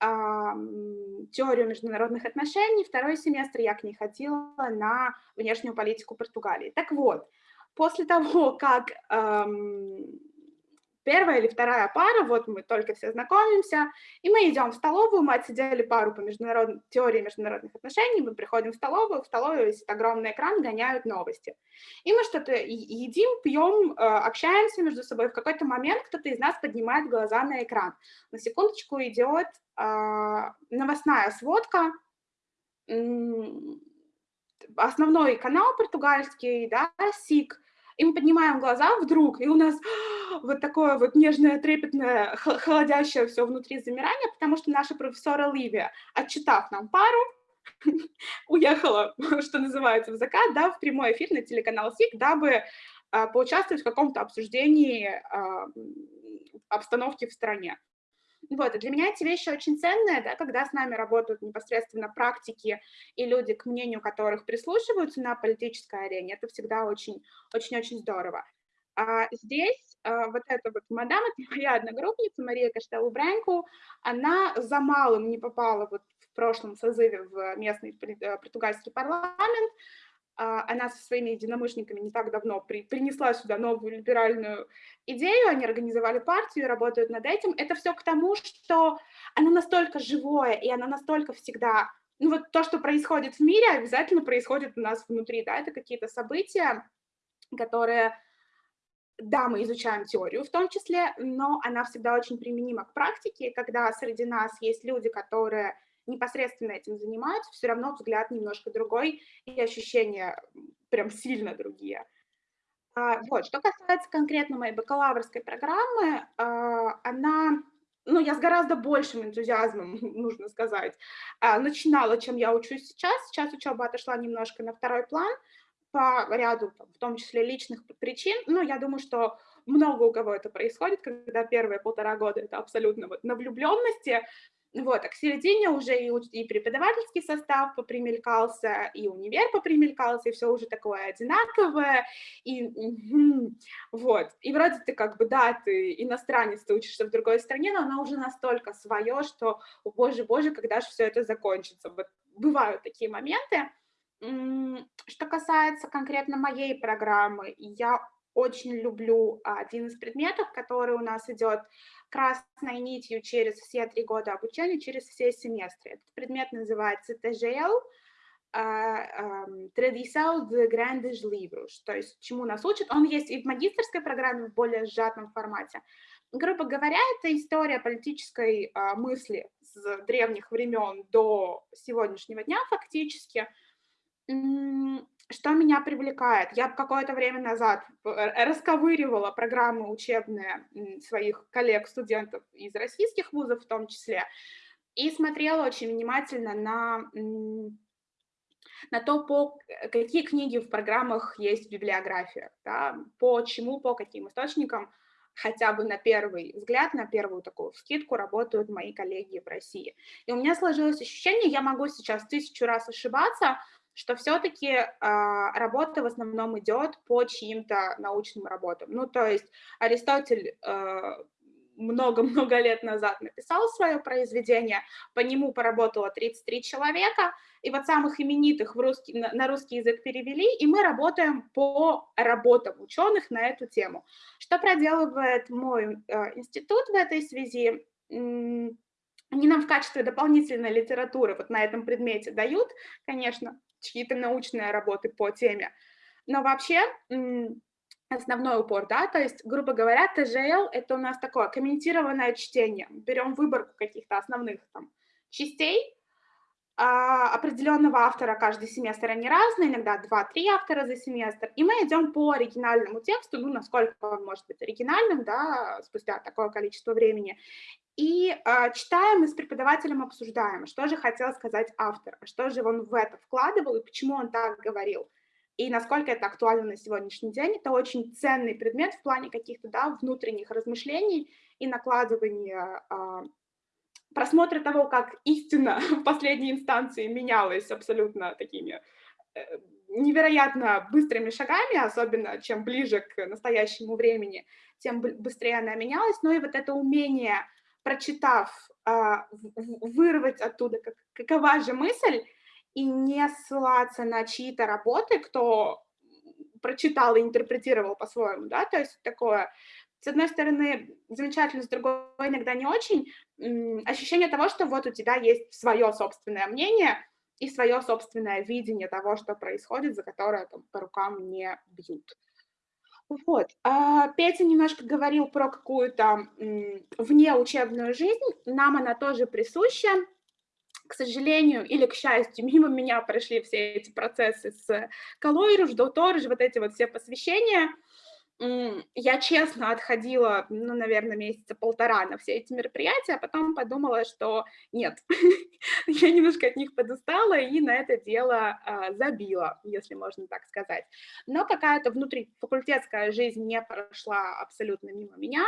э, теорию международных отношений, второй семестр я к ней ходила на внешнюю политику Португалии. Так вот, после того, как эм, первая или вторая пара, вот мы только все знакомимся, и мы идем в столовую, мы отсидели пару по международной теории международных отношений, мы приходим в столовую, в столовую висит огромный экран, гоняют новости. И мы что-то едим, пьем, э, общаемся между собой, в какой-то момент кто-то из нас поднимает глаза на экран. На секундочку идет э, новостная сводка, основной канал португальский, да, СИК, и мы поднимаем глаза вдруг, и у нас вот такое вот нежное, трепетное, холодящее все внутри замирание, потому что наша профессора Ливия, отчитав нам пару, уехала, что называется, в закат, да, в прямой эфир на телеканал СИК, дабы а, поучаствовать в каком-то обсуждении а, обстановки в стране. Вот, для меня эти вещи очень ценные, да, когда с нами работают непосредственно практики и люди, к мнению которых прислушиваются на политической арене, это всегда очень-очень здорово. А здесь а, вот эта вот мадам, это моя одногруппница Мария Каштелу-Брянку, она за малым не попала вот в прошлом созыве в местный э, португальский парламент, она со своими единомышленниками не так давно при, принесла сюда новую либеральную идею, они организовали партию, работают над этим. Это все к тому, что оно настолько живое, и оно настолько всегда... Ну вот то, что происходит в мире, обязательно происходит у нас внутри, да, это какие-то события, которые да, мы изучаем теорию в том числе, но она всегда очень применима к практике, когда среди нас есть люди, которые непосредственно этим занимаются, все равно взгляд немножко другой и ощущения прям сильно другие. А, вот, что касается конкретно моей бакалаврской программы, а, она, ну, я с гораздо большим энтузиазмом, нужно сказать, а, начинала, чем я учусь сейчас. Сейчас учеба отошла немножко на второй план по ряду, в том числе личных причин. Ну, я думаю, что много у кого это происходит, когда первые полтора года это абсолютно вот на влюбленности, вот, а к середине уже и, и преподавательский состав попримелькался, и универ попримелькался, и все уже такое одинаковое, и вот. И вроде ты как бы, да, ты иностранец, ты учишься в другой стране, но она уже настолько свое, что, о боже, боже, когда же все это закончится. Вот бывают такие моменты. Что касается конкретно моей программы, я очень люблю один из предметов, который у нас идет красной нитью через все три года обучения, через все семестры. Этот предмет называется TGL, Tradição de Grandes Livros, то есть чему нас учат. Он есть и в магистрской программе в более сжатом формате. Грубо говоря, это история политической uh, мысли с древних времен до сегодняшнего дня фактически что меня привлекает? Я какое-то время назад э, расковыривала программы учебные своих коллег-студентов из российских вузов в том числе, и смотрела очень внимательно на, на то, по какие книги в программах есть в библиографиях, да, по чему, по каким источникам хотя бы на первый взгляд, на первую такую скидку работают мои коллеги в России. И у меня сложилось ощущение, я могу сейчас тысячу раз ошибаться, что все-таки э, работа в основном идет по чьим-то научным работам. Ну, то есть Аристотель много-много э, лет назад написал свое произведение, по нему поработало 33 человека, и вот самых именитых в русский, на, на русский язык перевели, и мы работаем по работам ученых на эту тему. Что проделывает мой э, институт в этой связи? Они нам в качестве дополнительной литературы вот на этом предмете дают, конечно, чьи-то научные работы по теме. Но вообще основной упор, да, то есть, грубо говоря, ТЖЛ — это у нас такое комментированное чтение. Берем выборку каких-то основных там частей, определенного автора каждый семестр, они разные, иногда 2-3 автора за семестр, и мы идем по оригинальному тексту, ну, насколько он может быть оригинальным, да, спустя такое количество времени, и э, читаем и с преподавателем обсуждаем, что же хотел сказать автор, что же он в это вкладывал и почему он так говорил, и насколько это актуально на сегодняшний день. Это очень ценный предмет в плане каких-то да, внутренних размышлений и накладывания э, просмотра того, как истина в последней инстанции менялась абсолютно такими э, невероятно быстрыми шагами, особенно чем ближе к настоящему времени, тем быстрее она менялась, но и вот это умение, прочитав, а, вырвать оттуда, какова же мысль, и не ссылаться на чьи-то работы, кто прочитал и интерпретировал по-своему, да, то есть такое с одной стороны, замечательно, с другой иногда не очень, ощущение того, что вот у тебя есть свое собственное мнение и свое собственное видение того, что происходит, за которое там, по рукам не бьют. Вот. А Петя немножко говорил про какую-то внеучебную жизнь, нам она тоже присуща. К сожалению или к счастью, мимо меня прошли все эти процессы с Калойруш, Доторж, вот эти вот все посвящения – я честно отходила, ну, наверное, месяца полтора на все эти мероприятия, а потом подумала, что нет, я немножко от них подустала и на это дело а, забила, если можно так сказать. Но какая-то внутрифакультетская жизнь не прошла абсолютно мимо меня,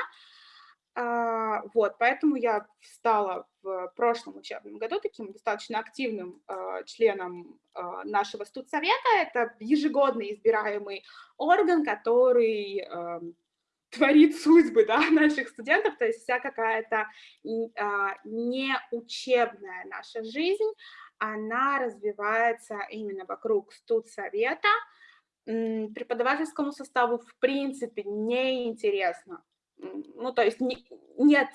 вот, поэтому я стала в прошлом учебном году таким достаточно активным а, членом а, нашего студсовета. Это ежегодно избираемый орган, который творит судьбы да, наших студентов, то есть вся какая-то неучебная наша жизнь, она развивается именно вокруг студсовета. Преподавательскому составу в принципе неинтересно ну, то есть не, нет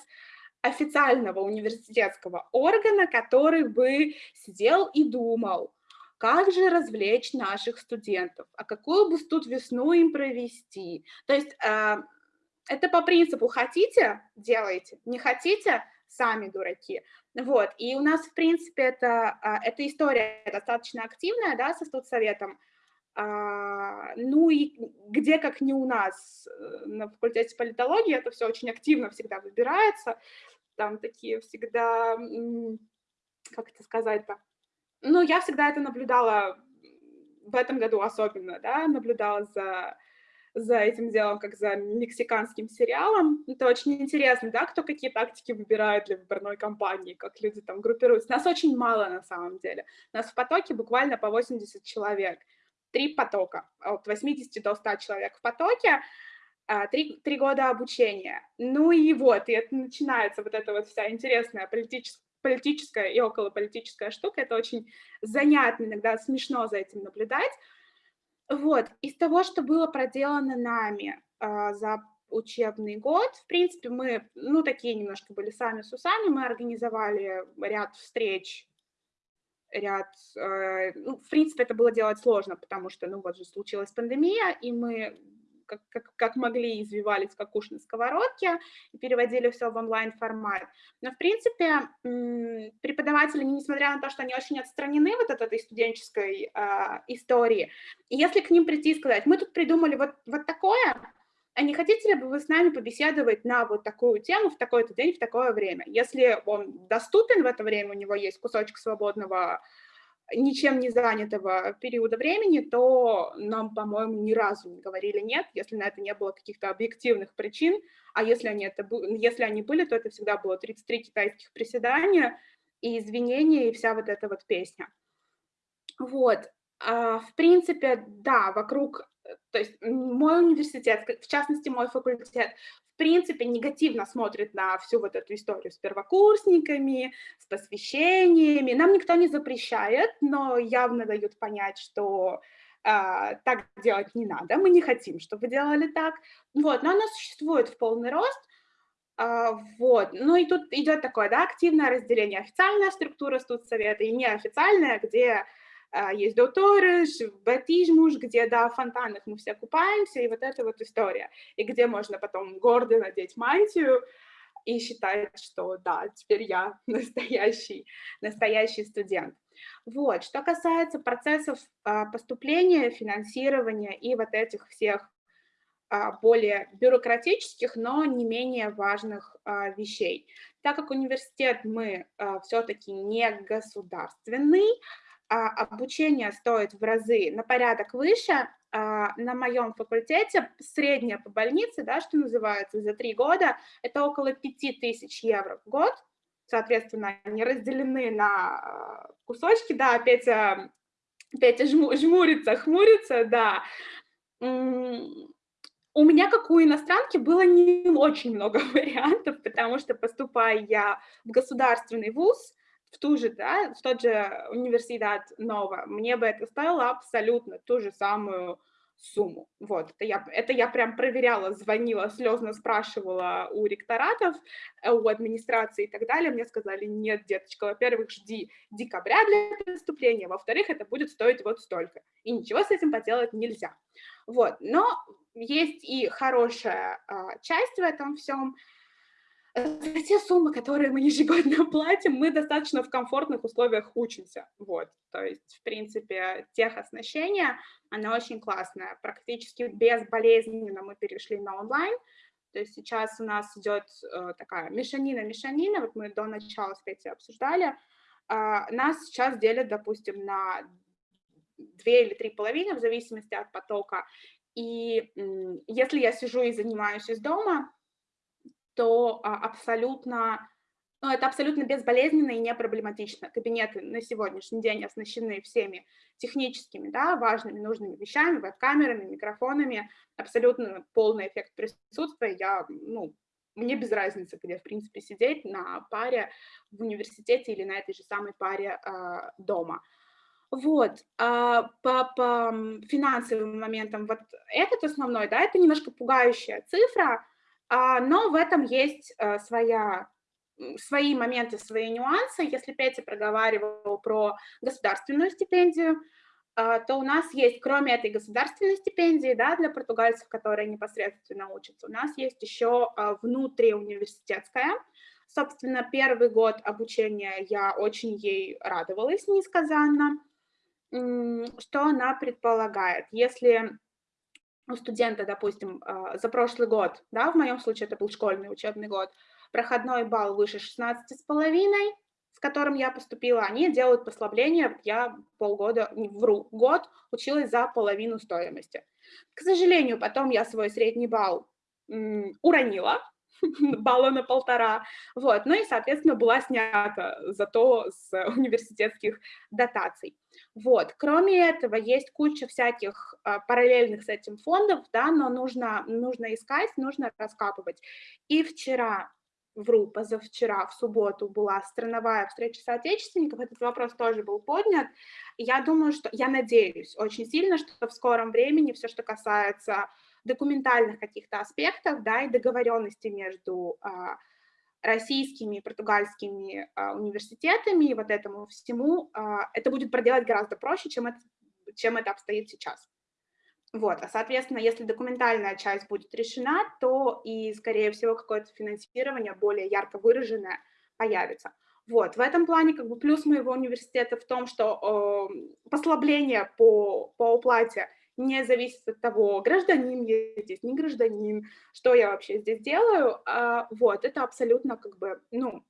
официального университетского органа, который бы сидел и думал, как же развлечь наших студентов, а какую бы тут весну им провести. То есть э, это по принципу хотите – делайте, не хотите – сами дураки. Вот, и у нас, в принципе, это, а, эта история достаточно активная, да, со студсоветом, ну и где, как не у нас э, на факультете политологии, это все очень активно всегда выбирается, там такие всегда, как это сказать-то, ну, я всегда это наблюдала в этом году особенно, да, наблюдала за за этим делом, как за мексиканским сериалом. Это очень интересно, да, кто какие тактики выбирает для выборной кампании, как люди там группируются. Нас очень мало на самом деле. Нас в потоке буквально по 80 человек. Три потока, от 80 до 100 человек в потоке, а, три, три года обучения. Ну и вот, и это начинается вот эта вот вся интересная политическая политическая и околополитическая штука. Это очень занятно, иногда смешно за этим наблюдать. Вот, из того, что было проделано нами э, за учебный год, в принципе, мы, ну, такие немножко были сами с усами, мы организовали ряд встреч, ряд, э, ну, в принципе, это было делать сложно, потому что, ну, вот же случилась пандемия, и мы как, как, как могли, извивались как уж на сковородке и переводили все в онлайн-формат. Но, в принципе, преподаватели, несмотря на то, что они очень отстранены вот от этой студенческой э, истории, если к ним прийти и сказать, мы тут придумали вот, вот такое, а не хотите ли бы вы с нами побеседовать на вот такую тему в такой-то день, в такое время? Если он доступен в это время, у него есть кусочек свободного ничем не занятого периода времени, то нам, по-моему, ни разу не говорили нет, если на это не было каких-то объективных причин, а если они, это, если они были, то это всегда было 33 китайских приседания и извинения, и вся вот эта вот песня. Вот, а, в принципе, да, вокруг, то есть мой университет, в частности мой факультет, принципе, негативно смотрит на всю вот эту историю с первокурсниками, с посвящениями. Нам никто не запрещает, но явно дают понять, что э, так делать не надо, мы не хотим, чтобы вы делали так. Вот, но оно существует в полный рост, а, вот, ну и тут идет такое, да, активное разделение, официальная структура студсовета и неофициальная, где есть доуторыш, батижмуш, где, да, в фонтанах мы все купаемся, и вот эта вот история, и где можно потом гордо надеть мантию и считать, что, да, теперь я настоящий, настоящий студент. Вот, что касается процессов а, поступления, финансирования и вот этих всех а, более бюрократических, но не менее важных вещей. Так как университет мы все-таки не государственный, а, обучение стоит в разы на порядок выше. А, на моем факультете средняя по больнице, да, что называется, за три года, это около 5000 евро в год. Соответственно, они разделены на а, кусочки, да, Петя, Петя жму, жмурится, хмурится, да. У меня, как у иностранки, было не очень много вариантов, потому что, поступая я в государственный вуз, в ту же, да, в тот же университет Нова, мне бы это стоило абсолютно ту же самую сумму. Вот, это я, это я прям проверяла, звонила, слезно спрашивала у ректоратов, э, у администрации и так далее. Мне сказали, нет, деточка, во-первых, жди декабря для поступления, во-вторых, это будет стоить вот столько. И ничего с этим поделать нельзя. Вот, но есть и хорошая а, часть в этом всем – за те суммы, которые мы ежегодно платим, мы достаточно в комфортных условиях учимся. Вот. То есть, в принципе, техоснащение, оно очень классное. Практически безболезненно мы перешли на онлайн. То есть сейчас у нас идет э, такая мешанина-мешанина, вот мы до начала Петей обсуждали. Э, нас сейчас делят, допустим, на две или три половины, в зависимости от потока. И э, если я сижу и занимаюсь из дома, то а, абсолютно, ну, это абсолютно безболезненно и не проблематично. Кабинеты на сегодняшний день оснащены всеми техническими, да, важными, нужными вещами, веб-камерами, микрофонами, абсолютно полный эффект присутствия. Я, ну, мне без разницы, где, в принципе, сидеть на паре в университете или на этой же самой паре э, дома. Вот, а, по, по финансовым моментам, вот этот основной, да, это немножко пугающая цифра, но в этом есть э, своя свои моменты, свои нюансы. Если Петя проговаривал про государственную стипендию, а, то у нас есть, кроме этой государственной стипендии, да, для португальцев, которые непосредственно учатся, у нас есть еще а, внутриуниверситетская. Собственно, первый год обучения я очень ей радовалась несказанно. Что она предполагает? Если у студента, допустим, а, за прошлый год, да, в моем случае это был школьный учебный год, проходной балл выше 16,5, с которым я поступила, они делают послабление. Я полгода, не вру, год училась за половину стоимости. К сожалению, потом я свой средний балл уронила, балла на полтора, вот, ну и, соответственно, была снята зато с университетских дотаций. Вот, кроме этого, есть куча всяких а, параллельных с этим фондов, да, но нужно, нужно искать, нужно раскапывать. И вчера вру, позавчера, в субботу была страновая встреча соотечественников, этот вопрос тоже был поднят. Я думаю, что, я надеюсь очень сильно, что в скором времени все, что касается документальных каких-то аспектов, да, и договоренности между а, российскими и португальскими а, университетами и вот этому всему, а, это будет проделать гораздо проще, чем это, чем это обстоит сейчас. Вот, а, соответственно, если документальная часть будет решена, то и, скорее всего, какое-то финансирование более ярко выраженное появится. Вот, в этом плане как бы плюс моего университета в том, что э, послабление по, по уплате не зависит от того, гражданин я здесь, не гражданин, что я вообще здесь делаю. Э, вот, это абсолютно как бы, ну,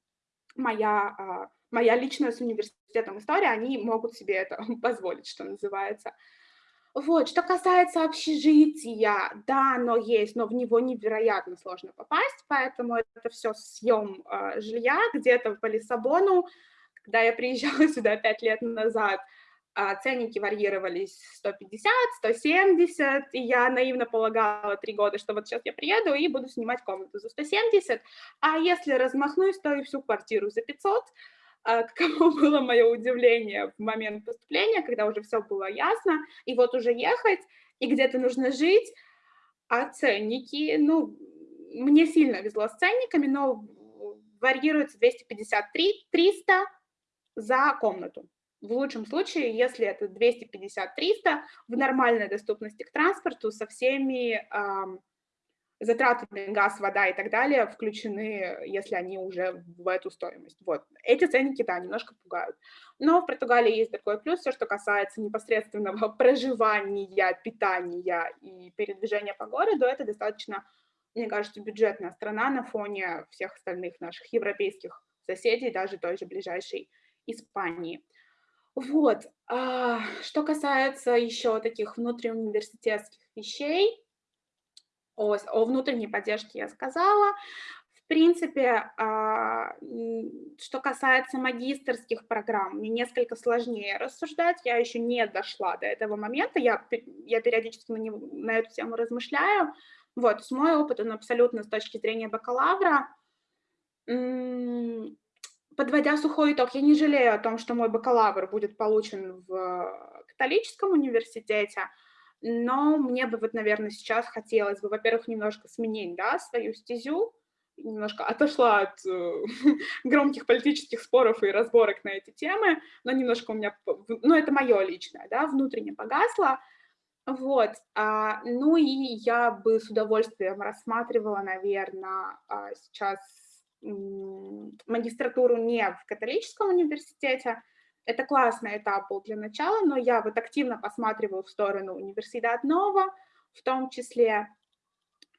моя, э, моя личная с университетом история, они могут себе это позволить, что называется. Вот, что касается общежития, да, оно есть, но в него невероятно сложно попасть, поэтому это все съем э, жилья где-то по Лиссабону. Когда я приезжала сюда пять лет назад, ценники варьировались 150, 170, и я наивно полагала три года, что вот сейчас я приеду и буду снимать комнату за 170, а если размахнусь, то и всю квартиру за 500, а, каково было мое удивление в момент поступления, когда уже все было ясно, и вот уже ехать, и где-то нужно жить, а ценники, ну, мне сильно везло с ценниками, но варьируется 253-300 за комнату. В лучшем случае, если это 250-300, в нормальной доступности к транспорту со всеми затраты на газ, вода и так далее включены, если они уже в эту стоимость. Вот. Эти ценники, да, немножко пугают. Но в Португалии есть такой плюс, все, что касается непосредственного проживания, питания и передвижения по городу, это достаточно, мне кажется, бюджетная страна на фоне всех остальных наших европейских соседей, даже той же ближайшей Испании. Вот. А, что касается еще таких внутриуниверситетских вещей, о, о внутренней поддержке я сказала. В принципе, а, что касается магистрских программ, мне несколько сложнее рассуждать, я еще не дошла до этого момента, я, я периодически на, него, на эту тему размышляю. Вот, с мой опыт, он абсолютно с точки зрения бакалавра. Подводя сухой итог, я не жалею о том, что мой бакалавр будет получен в католическом университете, но мне бы вот, наверное, сейчас хотелось бы, во-первых, немножко сменить, да, свою стезю, немножко отошла от э, громких политических споров и разборок на эти темы, но немножко у меня, ну, это мое личное, да, внутренне погасло, вот, а, ну и я бы с удовольствием рассматривала, наверное, а, сейчас магистратуру не в католическом университете, это классный этап был для начала, но я вот активно посматриваю в сторону университета Нова, в том числе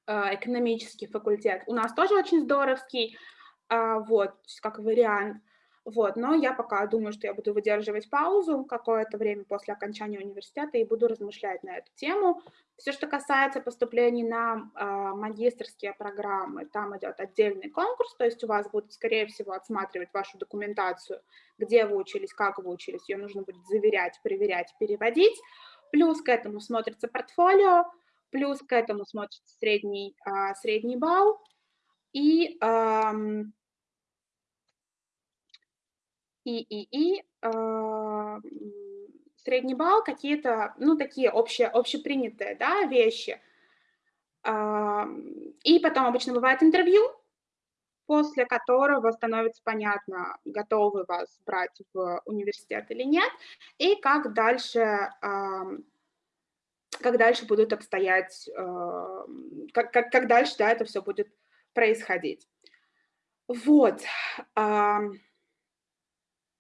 э, экономический факультет. У нас тоже очень здоровский, а, вот, как вариант. Вот, но я пока думаю, что я буду выдерживать паузу какое-то время после окончания университета и буду размышлять на эту тему. Все, что касается поступлений на э, магистрские программы, там идет отдельный конкурс, то есть у вас будут, скорее всего, отсматривать вашу документацию, где вы учились, как вы учились, ее нужно будет заверять, проверять, переводить. Плюс к этому смотрится портфолио, плюс к этому смотрится средний, э, средний балл. И э, и, и, и э, средний балл, какие-то, ну, такие общие, общепринятые, да, вещи. Э, и потом обычно бывает интервью, после которого становится понятно, готовы вас брать в университет или нет, и как дальше, как дальше будут обстоять, как, как, как дальше да, это все будет происходить. Вот.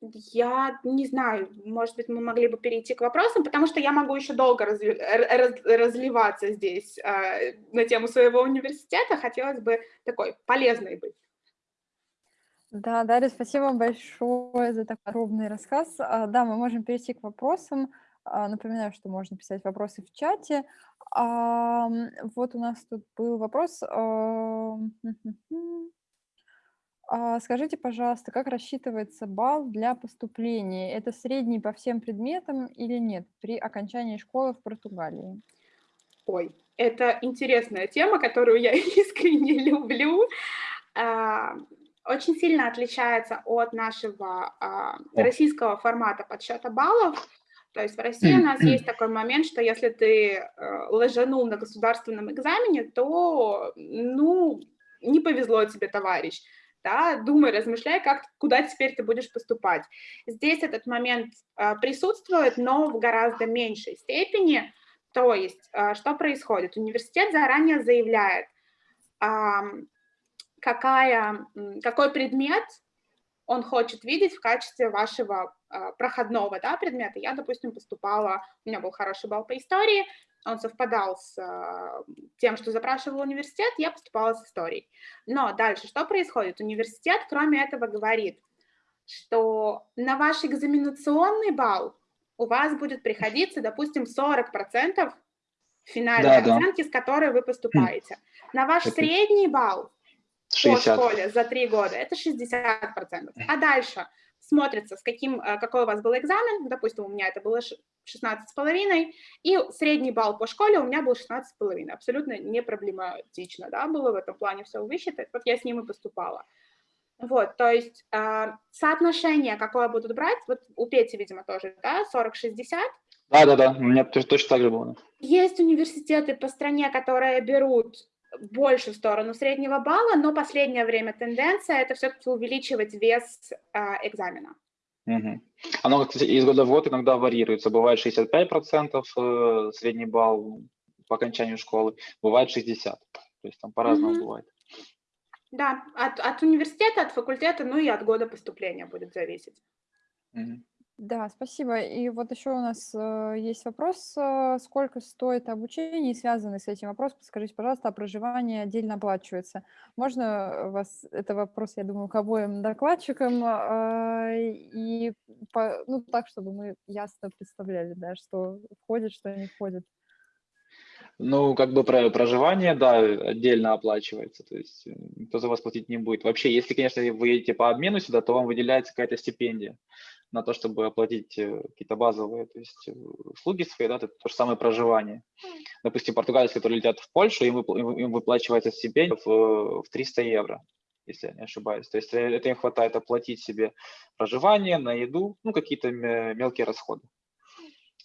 Я не знаю, может быть, мы могли бы перейти к вопросам, потому что я могу еще долго разли, раз, разливаться здесь э, на тему своего университета. Хотелось бы такой полезной быть. Да, Дарья, спасибо большое за такой подробный рассказ. А, да, мы можем перейти к вопросам. А, напоминаю, что можно писать вопросы в чате. А, вот у нас тут был вопрос. А, скажите, пожалуйста, как рассчитывается балл для поступления? Это средний по всем предметам или нет при окончании школы в Португалии? Ой, это интересная тема, которую я искренне люблю. А, очень сильно отличается от нашего а, российского формата подсчета баллов. То есть в России у нас есть такой момент, что если ты э, ложанул на государственном экзамене, то, ну, не повезло тебе, товарищ да, думай, размышляй, как, куда теперь ты будешь поступать. Здесь этот момент э, присутствует, но в гораздо меньшей степени. То есть, э, что происходит? Университет заранее заявляет, какая, какой предмет он хочет видеть в качестве вашего э, проходного да, предмета. Я, допустим, поступала, у меня был хороший балл по истории, он совпадал с э, тем, что запрашивал университет, я поступала с историей. Но дальше что происходит? Университет, кроме этого, говорит, что на ваш экзаменационный балл у вас будет приходиться, допустим, 40% финальной да, оценки, да. с которой вы поступаете. На ваш это... средний балл 60. по школе за три года это 60%. А дальше смотрится, с каким, э, какой у вас был экзамен, допустим, у меня это было 16,5, и средний балл по школе у меня был 16,5, абсолютно не проблематично, да, было в этом плане все высчитать, вот я с ним и поступала. Вот, то есть э, соотношение, какое будут брать, вот у Пети, видимо, тоже, да, 40-60. Да-да-да, у меня точно так же было. Есть университеты по стране, которые берут больше в сторону среднего балла, но последнее время тенденция – это все-таки увеличивать вес э, экзамена. Угу. Оно, кстати, из года в год иногда варьируется. Бывает 65% э, средний балл по окончанию школы, бывает 60%. То есть там по-разному угу. бывает. Да, от, от университета, от факультета, ну и от года поступления будет зависеть. Угу. Да, спасибо. И вот еще у нас э, есть вопрос, э, сколько стоит обучение, и связанный с этим вопрос, скажите, пожалуйста, а проживание отдельно оплачивается? Можно вас, это вопрос, я думаю, к обоим докладчикам, э, и по, ну, так, чтобы мы ясно представляли, да, что входит, что не входит. Ну, как бы про проживание, да, отдельно оплачивается, то есть э, никто за вас платить не будет. Вообще, если, конечно, вы едете по обмену сюда, то вам выделяется какая-то стипендия на то, чтобы оплатить э, какие-то базовые то есть, э, услуги свои, да, это то же самое проживание. Допустим, португальцы, которые летят в Польшу, им, им выплачивается стипендия в, в 300 евро, если я не ошибаюсь. То есть э, это им хватает оплатить себе проживание, на еду, ну, какие-то мелкие расходы.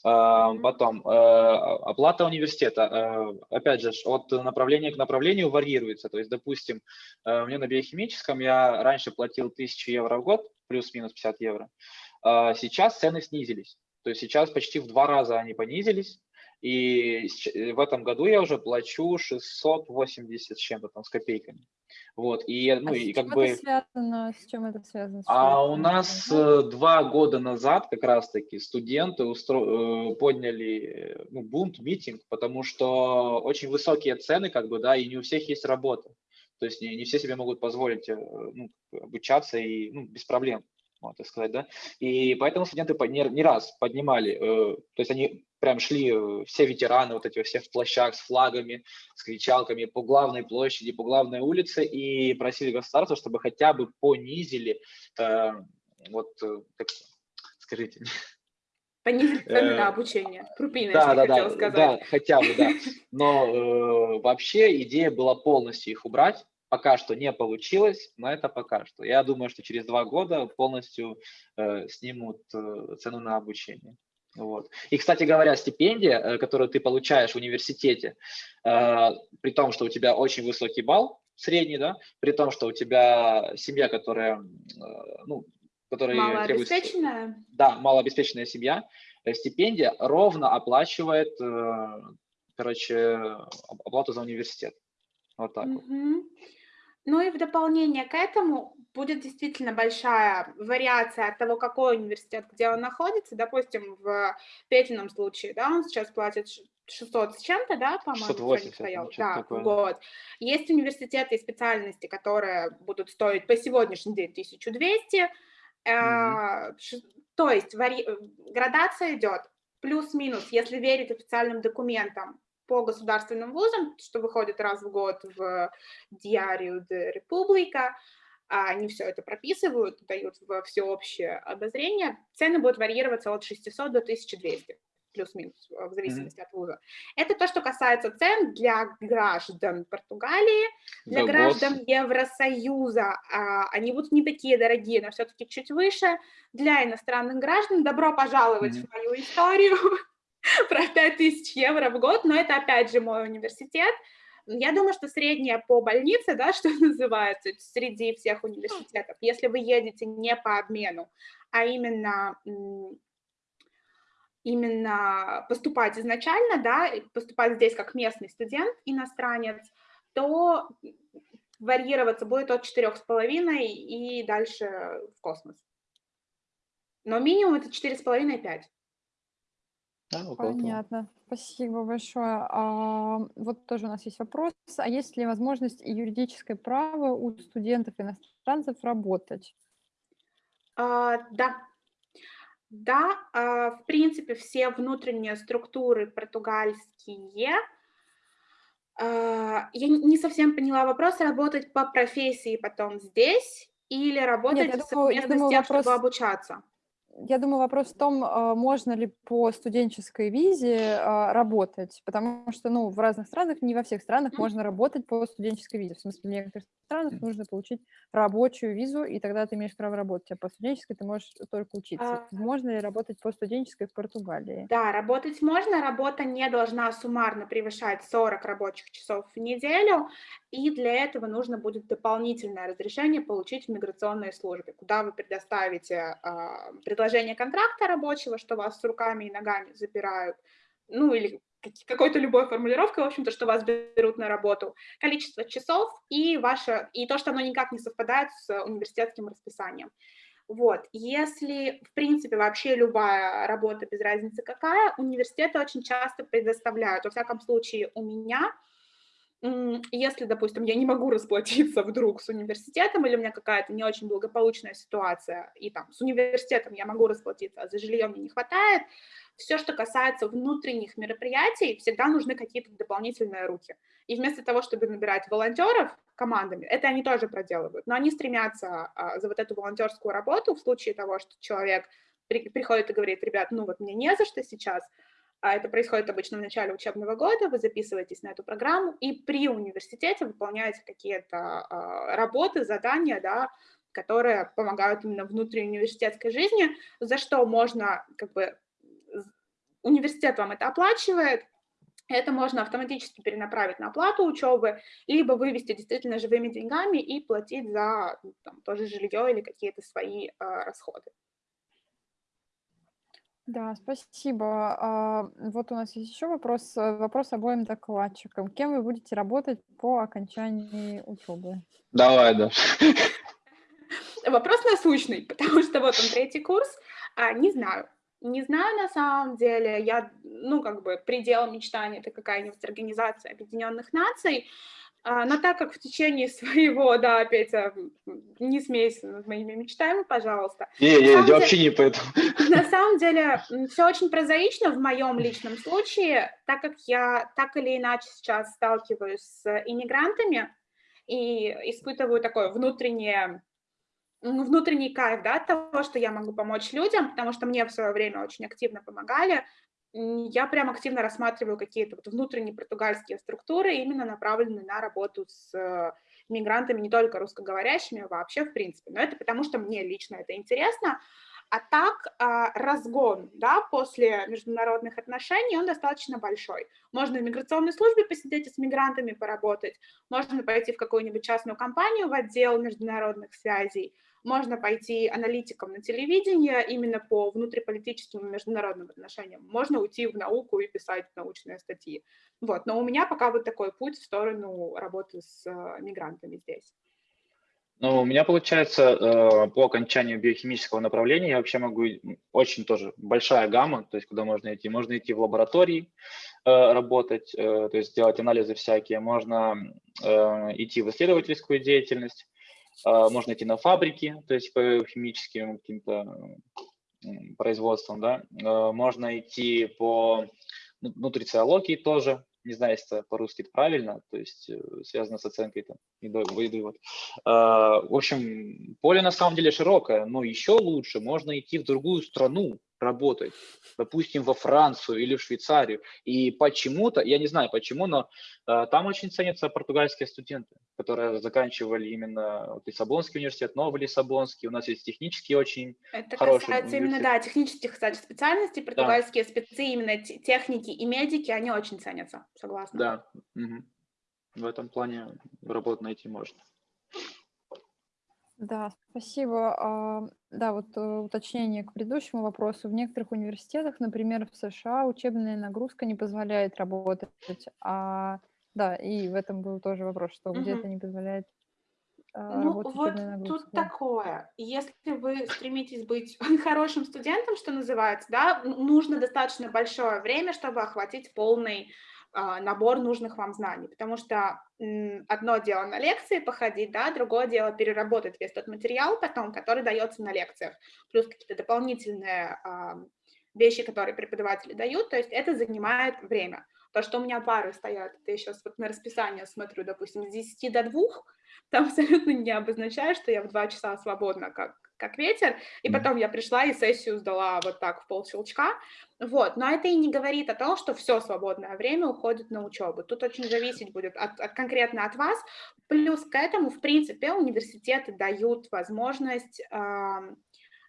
Потом, оплата университета, опять же, от направления к направлению варьируется. То есть, допустим, мне на биохимическом я раньше платил 1000 евро в год, плюс-минус 50 евро. А, сейчас цены снизились. То есть сейчас почти в два раза они понизились. И в этом году я уже плачу 680 с чем-то там, с копейками. Вот, и, ну, а и как бы... связано? С чем это связано? А у нас э, два года назад как раз-таки студенты устро... Э, подняли ну, бунт, митинг, потому что очень высокие цены, как бы, да, и не у всех есть работа. То есть не, не все себе могут позволить э, ну, обучаться и ну, без проблем можно так сказать, да, и поэтому студенты не, не раз поднимали, э, то есть они прям шли, э, все ветераны, вот эти все в плащах с флагами, с кричалками по главной площади, по главной улице и просили государства, чтобы хотя бы понизили, э, вот, э, как, скажите, Понизить цены на обучение. Крупиночки, да, да, да, сказать. Да, хотя бы, да. Но э, вообще идея была полностью их убрать, Пока что не получилось, но это пока что. Я думаю, что через два года полностью э, снимут э, цену на обучение. Вот. И, кстати говоря, стипендия, э, которую ты получаешь в университете, э, при том, что у тебя очень высокий балл, средний, да, при том, что у тебя семья, которая, ну, которая малообеспеченная. Да, малообеспеченная семья, стипендия ровно оплачивает, короче, оплату за университет. Вот так вот. Ну и в дополнение к этому будет действительно большая вариация от того, какой университет, где он находится. Допустим, в Петином случае, да, он сейчас платит 600 с чем-то, да, по-моему, 680, да, такое. год. Есть университеты и специальности, которые будут стоить по сегодняшний день 1200. Mm-hmm. То есть вари... градация идет плюс-минус, если верить официальным документам, по государственным вузам, что выходит раз в год в Диарию де Република, а они все это прописывают, дают во всеобщее обозрение, цены будут варьироваться от 600 до 1200 плюс-минус, в зависимости mm-hmm. от вуза. Это то, что касается цен для граждан Португалии, для да, граждан босс. Евросоюза. А, они будут не такие дорогие, но все-таки чуть выше. Для иностранных граждан добро пожаловать mm-hmm. в мою историю. про 5000 евро в год, но это опять же мой университет. Я думаю, что средняя по больнице, да, что называется, среди всех университетов, если вы едете не по обмену, а именно именно поступать изначально, да, поступать здесь как местный студент, иностранец, то варьироваться будет от 4,5 и дальше в космос. Но минимум это 4,5-5. Да, Понятно. Спасибо большое. А, вот тоже у нас есть вопрос. А есть ли возможность и юридическое право у студентов-иностранцев работать? А, да. Да, а, в принципе, все внутренние структуры португальские. А, я не совсем поняла вопрос, работать по профессии потом здесь или работать Нет, я думаю, я думаю, с тем, вопрос... чтобы обучаться? Я думаю, вопрос в том, а, можно ли по студенческой визе а, работать, потому что, ну, в разных странах, не во всех странах можно работать по студенческой визе. В смысле, в некоторых странах нужно получить рабочую визу, и тогда ты имеешь право работать, а по студенческой ты можешь только учиться. А... Можно ли работать по студенческой в Португалии? Да, работать можно, работа не должна суммарно превышать 40 рабочих часов в неделю, и для этого нужно будет дополнительное разрешение получить в миграционной службе, куда вы предоставите э, предложение контракта рабочего, что вас с руками и ногами запирают, ну или какой-то любой формулировкой, в общем-то, что вас берут на работу, количество часов и ваше, и то, что оно никак не совпадает с университетским расписанием. Вот, если, в принципе, вообще любая работа, без разницы какая, университеты очень часто предоставляют, во всяком случае, у меня если, допустим, я не могу расплатиться вдруг с университетом, или у меня какая-то не очень благополучная ситуация, и там с университетом я могу расплатиться, а за жилье мне не хватает, все, что касается внутренних мероприятий, всегда нужны какие-то дополнительные руки. И вместо того, чтобы набирать волонтеров командами, это они тоже проделывают, но они стремятся а, за вот эту волонтерскую работу в случае того, что человек при, приходит и говорит, ребят, ну вот мне не за что сейчас, а это происходит обычно в начале учебного года, вы записываетесь на эту программу и при университете выполняете какие-то а, работы, задания, да, которые помогают именно внутри университетской жизни, за что можно, как бы, университет вам это оплачивает, это можно автоматически перенаправить на оплату учебы, либо вывести действительно живыми деньгами и платить за там, тоже жилье или какие-то свои э, расходы. Да, спасибо. А, вот у нас есть еще вопрос, э, вопрос обоим докладчикам. Кем вы будете работать по окончании учебы? Давай, да. Вопрос насущный, потому что вот он третий курс, а, не знаю. Не знаю на самом деле, я, ну, как бы, предел мечтания – это какая-нибудь организация Объединенных Наций, но так как в течение своего, да, Петя, не смейся над моими мечтами, пожалуйста. Не, не, я деле, вообще не поэтому. На самом деле, все очень прозаично в моем личном случае, так как я так или иначе сейчас сталкиваюсь с иммигрантами и испытываю такое внутреннее внутренний кайф, да, от того, что я могу помочь людям, потому что мне в свое время очень активно помогали, я прям активно рассматриваю какие-то вот внутренние португальские структуры, именно направленные на работу с э, мигрантами, не только русскоговорящими, а вообще в принципе. Но это потому, что мне лично это интересно. А так а, разгон да, после международных отношений, он достаточно большой. Можно в миграционной службе посидеть и с мигрантами поработать, можно пойти в какую-нибудь частную компанию в отдел международных связей, можно пойти аналитиком на телевидение именно по внутриполитическим и международным отношениям, можно уйти в науку и писать научные статьи. Вот. Но у меня пока вот такой путь в сторону работы с э, мигрантами здесь. Ну, у меня получается э, по окончанию биохимического направления я вообще могу очень тоже большая гамма, то есть куда можно идти. Можно идти в лаборатории э, работать, то есть делать анализы всякие, можно идти в исследовательскую деятельность, можно идти на фабрики, то есть по химическим каким-то производствам, да, а, можно идти по ну, нутрициологии тоже, не знаю, если это по-русски правильно, то есть э, связано с оценкой там, еды, вот. А, в общем, поле на самом деле широкое, но еще лучше можно идти в другую страну, работать, допустим, во Францию или в Швейцарию. И почему-то, я не знаю почему, но э, там очень ценятся португальские студенты, которые заканчивали именно вот, Лиссабонский университет, Новый Лиссабонский. У нас есть технический очень Это хороший касается именно, да, технических, кстати, специальностей. Португальские да. спецы, именно техники и медики, они очень ценятся, согласна. Да, угу. в этом плане работу найти можно. Да, спасибо. А, да, вот э, уточнение к предыдущему вопросу. В некоторых университетах, например, в США, учебная нагрузка не позволяет работать. А, да, и в этом был тоже вопрос, что где-то не позволяет а, Ну, вот нагрузка. тут такое. Если вы стремитесь быть хорошим студентом, что называется, да, нужно достаточно большое время, чтобы охватить полный набор нужных вам знаний, потому что одно дело на лекции походить, да, другое дело переработать весь тот материал потом, который дается на лекциях, плюс какие-то дополнительные вещи, которые преподаватели дают, то есть это занимает время. То, что у меня пары стоят, я сейчас вот на расписание смотрю, допустим, с 10 до 2, там абсолютно не обозначает, что я в 2 часа свободна, как как ветер, и потом я пришла и сессию сдала вот так в полщелчка, вот, но это и не говорит о том, что все свободное время уходит на учебу, тут очень зависеть будет от, от, конкретно от вас, плюс к этому, в принципе, университеты дают возможность э,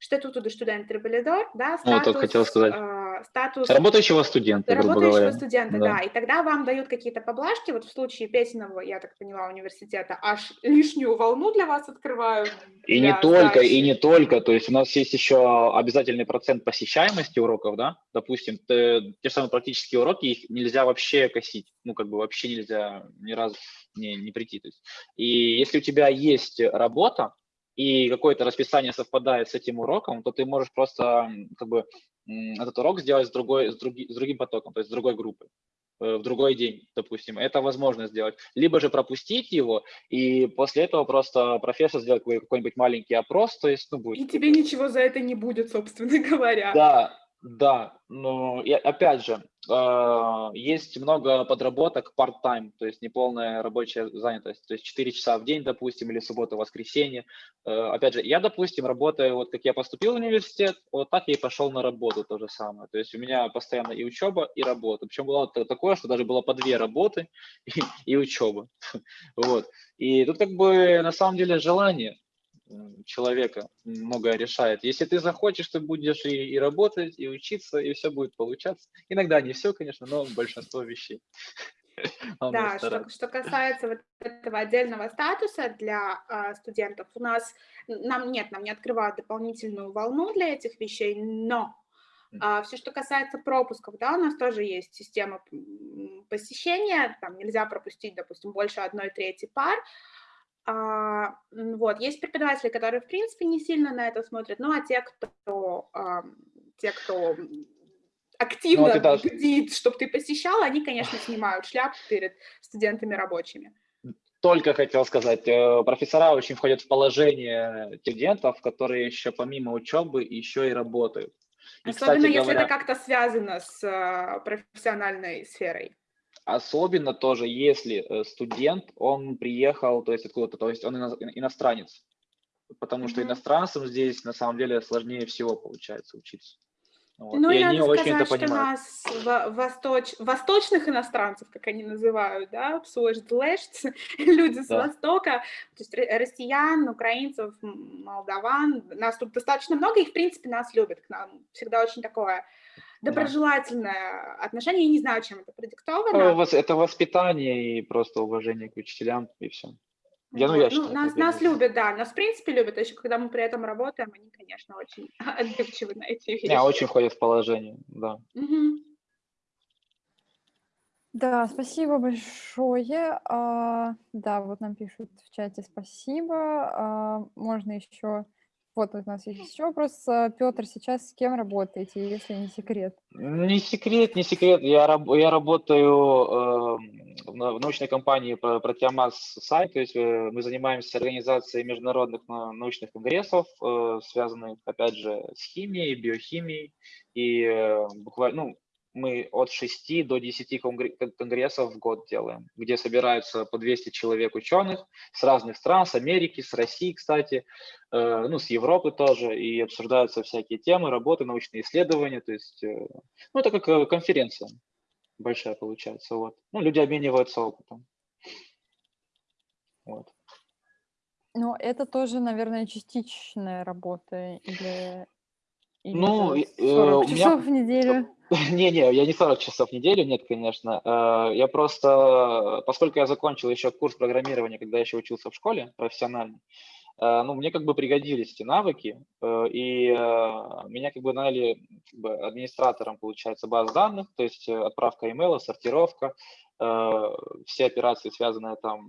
Статуту до студента Трибалидор, да, статус, ну, хотел сказать. Э, статус работающего студента, работающего говоря. студента, да. да, и тогда вам дают какие-то поблажки, вот в случае Песенного, я так поняла, университета, аж лишнюю волну для вас открывают. И не только, и не только, то есть у нас есть еще обязательный процент посещаемости уроков, да, допустим, те, те же самые практические уроки, их нельзя вообще косить, ну, как бы вообще нельзя ни разу не, не прийти, то есть. И если у тебя есть работа, и какое-то расписание совпадает с этим уроком, то ты можешь просто как бы этот урок сделать с, другой, с, други, с другим потоком, то есть с другой группой э, в другой день, допустим. Это возможно сделать. Либо же пропустить его, и после этого просто профессор сделает какой-нибудь маленький опрос, то есть, ну, будет... И тебе ничего за это не будет, собственно говоря. Да, да, но и опять же, э, есть много подработок part-time, то есть неполная рабочая занятость, то есть 4 часа в день, допустим, или суббота, воскресенье. Э, опять же, я, допустим, работаю, вот как я поступил в университет, вот так я и пошел на работу то же самое. То есть у меня постоянно и учеба, и работа. Причем было такое, что даже было по две работы и, и учеба. Вот. И тут как бы на самом деле желание человека многое решает. Если ты захочешь, ты будешь и, и работать, и учиться, и все будет получаться. Иногда не все, конечно, но большинство вещей. Да, что, что касается вот этого отдельного статуса для э, студентов, у нас, нам нет, нам не открывают дополнительную волну для этих вещей, но а, все, что касается пропусков, да, у нас тоже есть система посещения, там нельзя пропустить, допустим, больше одной трети пар, а, вот, есть преподаватели, которые, в принципе, не сильно на это смотрят, ну, а те, кто, а, те, кто активно ну, вот бдит, чтобы ты посещал, они, конечно, снимают шляпу перед студентами рабочими. Только хотел сказать, э, профессора очень входят в положение студентов, которые еще помимо учебы еще и работают. И, Особенно кстати, если говоря... это как-то связано с э, профессиональной сферой. Особенно тоже, если э, студент, он приехал, то есть откуда-то, то есть он иностранец. Потому что иностранцам здесь на самом деле сложнее всего получается учиться. Вот. Ну и, надо сказать, что нас восточ... восточных иностранцев, как они называют, да, люди с да. Востока, то есть россиян, украинцев, молдаван, нас тут достаточно много, и в принципе нас любят, к нам всегда очень такое доброжелательное отношение, я не знаю, чем это продиктовано. Это воспитание и просто уважение к учителям, и все. Я, ну, я считаю, ну, нас, нас любят, да, нас в принципе любят, еще когда мы при этом работаем, они, конечно, очень отзывчивы на эти вещи. Не, очень входят в положение, да. Угу. Да, спасибо большое. А, да, вот нам пишут в чате спасибо. А, можно еще вот у нас есть еще вопрос. Э, Петр, сейчас с кем работаете, если не секрет? Не секрет, не секрет. Я, я работаю э, в научной компании Протеомас Сайт, то есть э, мы занимаемся организацией международных научных конгрессов, э, связанных, опять же, с химией, биохимией. И э, буквально, ну, мы от 6 до 10 конгрессов в год делаем, где собираются по 200 человек ученых с разных стран, с Америки, с России, кстати, э, ну, с Европы тоже, и обсуждаются всякие темы, работы, научные исследования, то есть, э, ну, это как э, конференция большая получается, вот. Ну, люди обмениваются опытом. Вот. Ну, это тоже, наверное, частичная работа или или ну, 40 э, часов меня... в неделю? Не-не, я не 40 часов в неделю, нет, конечно. Э, я просто, поскольку я закончил еще курс программирования, когда еще учился в школе профессионально, э, ну, мне как бы пригодились эти навыки, и меня как бы наняли как бы, администратором, получается, баз данных, то есть отправка имейла, сортировка, все операции, связанные там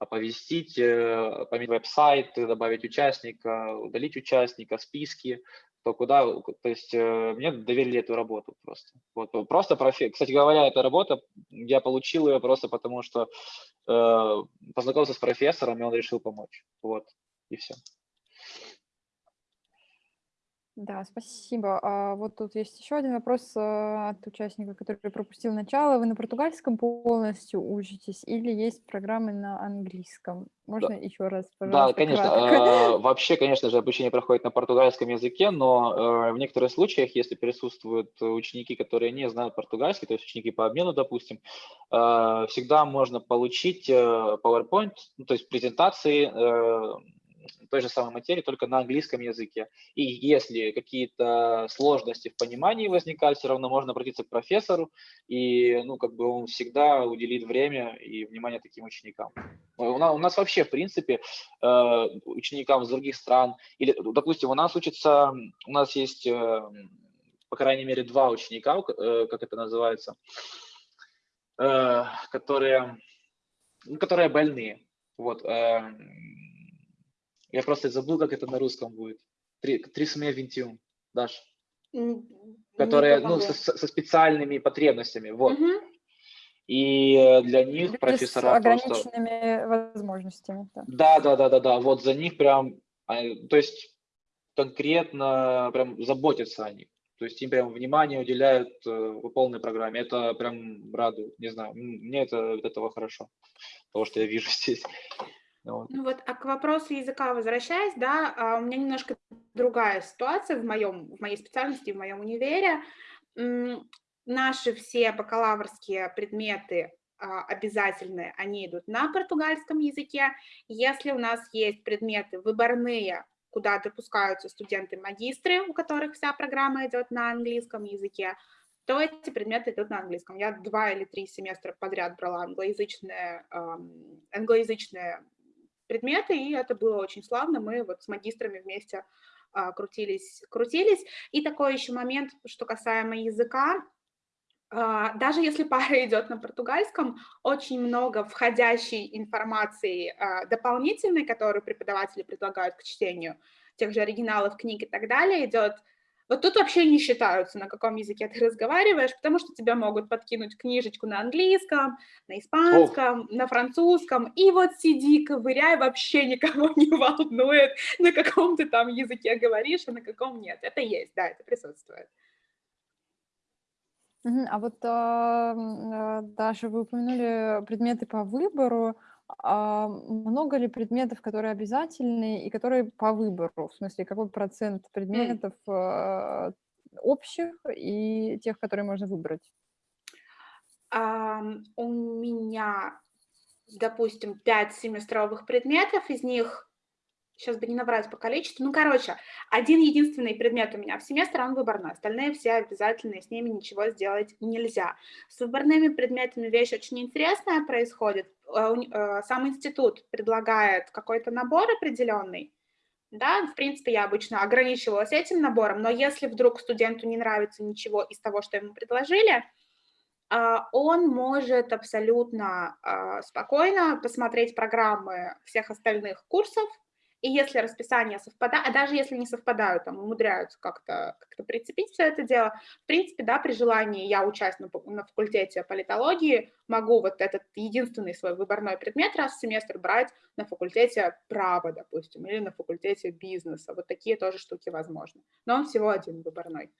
оповестить, поменять веб-сайт, добавить участника, удалить участника, списки, то куда, то есть э, мне доверили эту работу просто. Вот, просто профи... Кстати говоря, эта работа, я получил ее просто потому, что э, познакомился с профессором, и он решил помочь. Вот, и все. Да, спасибо. А вот тут есть еще один вопрос а, от участника, который пропустил начало. Вы на португальском полностью учитесь или есть программы на английском? Можно да. еще раз, пожалуйста, Да, конечно. Э, вообще, конечно же, обучение проходит на португальском языке, но э, в некоторых случаях, если присутствуют ученики, которые не знают португальский, то есть ученики по обмену, допустим, всегда можно получить э, PowerPoint, ну, то есть презентации э, той же самой материи, только на английском языке. И если какие-то сложности в понимании возникают, все равно можно обратиться к профессору, и ну, как бы он всегда уделит время и внимание таким ученикам. У нас, у нас вообще, в принципе, э, ученикам из других стран, или, допустим, у нас учится, у нас есть, э, по крайней мере, два ученика, э, как это называется, которые, ну, которые больные. Вот, я просто забыл, как это на русском будет. Трисомия винтиум, Даш. Которые, ну, со, со специальными потребностями, вот. Угу. И э, для них Люди профессора с ограниченными просто... возможностями. Да. да, да, да, да, да. Вот за них прям, а, то есть конкретно прям заботятся о них. То есть им прям внимание уделяют э, по полной программе. Это прям радует, не знаю. Мне это от этого хорошо, того, что я вижу здесь. Ну вот, а к вопросу языка возвращаясь, да, а, у меня немножко другая ситуация в, моем, в моей специальности, в моем универе. Наши все бакалаврские предметы а, обязательные, они идут на португальском языке. Если у нас есть предметы выборные, куда допускаются студенты-магистры, у которых вся программа идет на английском языке, то эти предметы идут на английском. Я два или три семестра подряд брала англоязычные, англоязычные предметы, и это было очень славно. Мы вот с магистрами вместе а, крутились, крутились. И такой еще момент, что касаемо языка, а, даже если пара идет на португальском, очень много входящей информации а, дополнительной, которую преподаватели предлагают к чтению тех же оригиналов книг и так далее, идет вот тут вообще не считаются, на каком языке ты разговариваешь, потому что тебя могут подкинуть книжечку на английском, на испанском, Ох. на французском, и вот сиди, ковыряй, вообще никого не волнует, на каком ты там языке говоришь, а на каком нет. Это есть, да, это присутствует. А вот, а, Даша, вы упомянули предметы по выбору. А много ли предметов, которые обязательны и которые по выбору? В смысле, какой процент предметов э, общих и тех, которые можно выбрать? У меня, допустим, пять семестровых предметов, из них сейчас бы не набрать по количеству. Ну, короче, один единственный предмет у меня в семестр, он выборной. Остальные все обязательные, с ними ничего сделать нельзя. С выборными предметами вещь очень интересная происходит. Э, э, сам институт предлагает какой-то набор определенный, да, в принципе, я обычно ограничивалась этим набором, но если вдруг студенту не нравится ничего из того, что ему предложили, э, он может абсолютно спокойно посмотреть программы всех остальных курсов, и если расписание совпадает, а даже если не совпадают, там умудряются как-то как прицепить все это дело, в принципе, да, при желании я учась на, на факультете политологии, могу вот этот единственный свой выборной предмет раз в семестр брать на факультете права, допустим, или на факультете бизнеса. Вот такие тоже штуки возможны. Но он всего один выборной.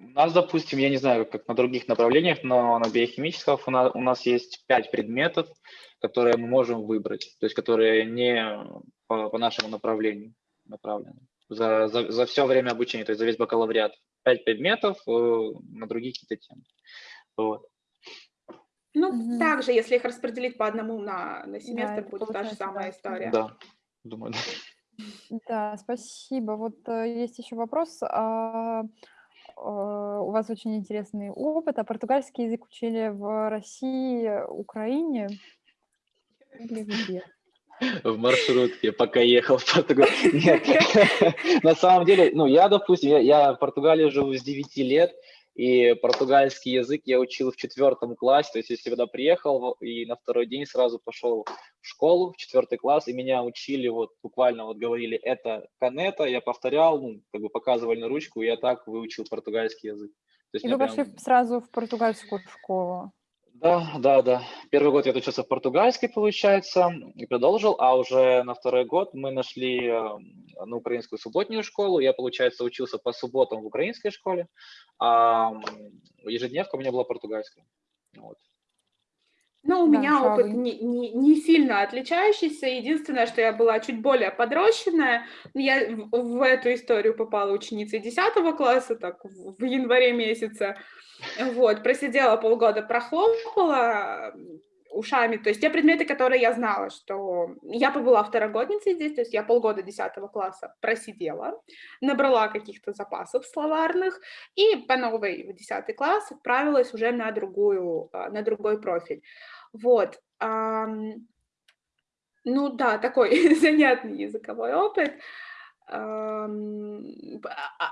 У нас, допустим, я не знаю, как на других направлениях, но на биохимических у нас, у нас есть пять предметов, которые мы можем выбрать, то есть которые не по, по нашему направлению направлены. За, за, за все время обучения, то есть за весь бакалавриат. Пять предметов э, на другие какие-то темы. Вот. Ну, угу. также, если их распределить по одному на, на семестр, да, будет та же самая история. Да, думаю, да. Да, спасибо. Вот э, есть еще вопрос. А, у вас очень интересный опыт. А португальский язык учили в России, Украине или где? В маршрутке, пока ехал в Португалию. Нет, на самом деле, ну, я, допустим, я, я в Португалии живу с 9 лет, и португальский язык я учил в четвертом классе, то есть я сюда приехал и на второй день сразу пошел в школу, в четвертый класс, и меня учили, вот буквально вот говорили, это канета, я повторял, ну, как бы показывали на ручку, и я так выучил португальский язык. То есть и вы прям... пошли сразу в португальскую школу? Да, да, да. Первый год я учился в португальской, получается, и продолжил, а уже на второй год мы нашли э, на украинскую субботнюю школу. Я, получается, учился по субботам в украинской школе, а ежедневка у меня была португальская. Вот. Ну, у да, меня шавы. опыт не, не, не сильно отличающийся. Единственное, что я была чуть более подрощенная. Я в, в эту историю попала ученицей 10 класса, так, в, в январе месяце. Вот, просидела полгода, прохлопала ушами. То есть те предметы, которые я знала, что я побыла второгодницей здесь, то есть я полгода 10 класса просидела, набрала каких-то запасов словарных и по новой в 10 класс отправилась уже на, другую, а, на другой профиль. Вот. Ну да, такой занятный языковой опыт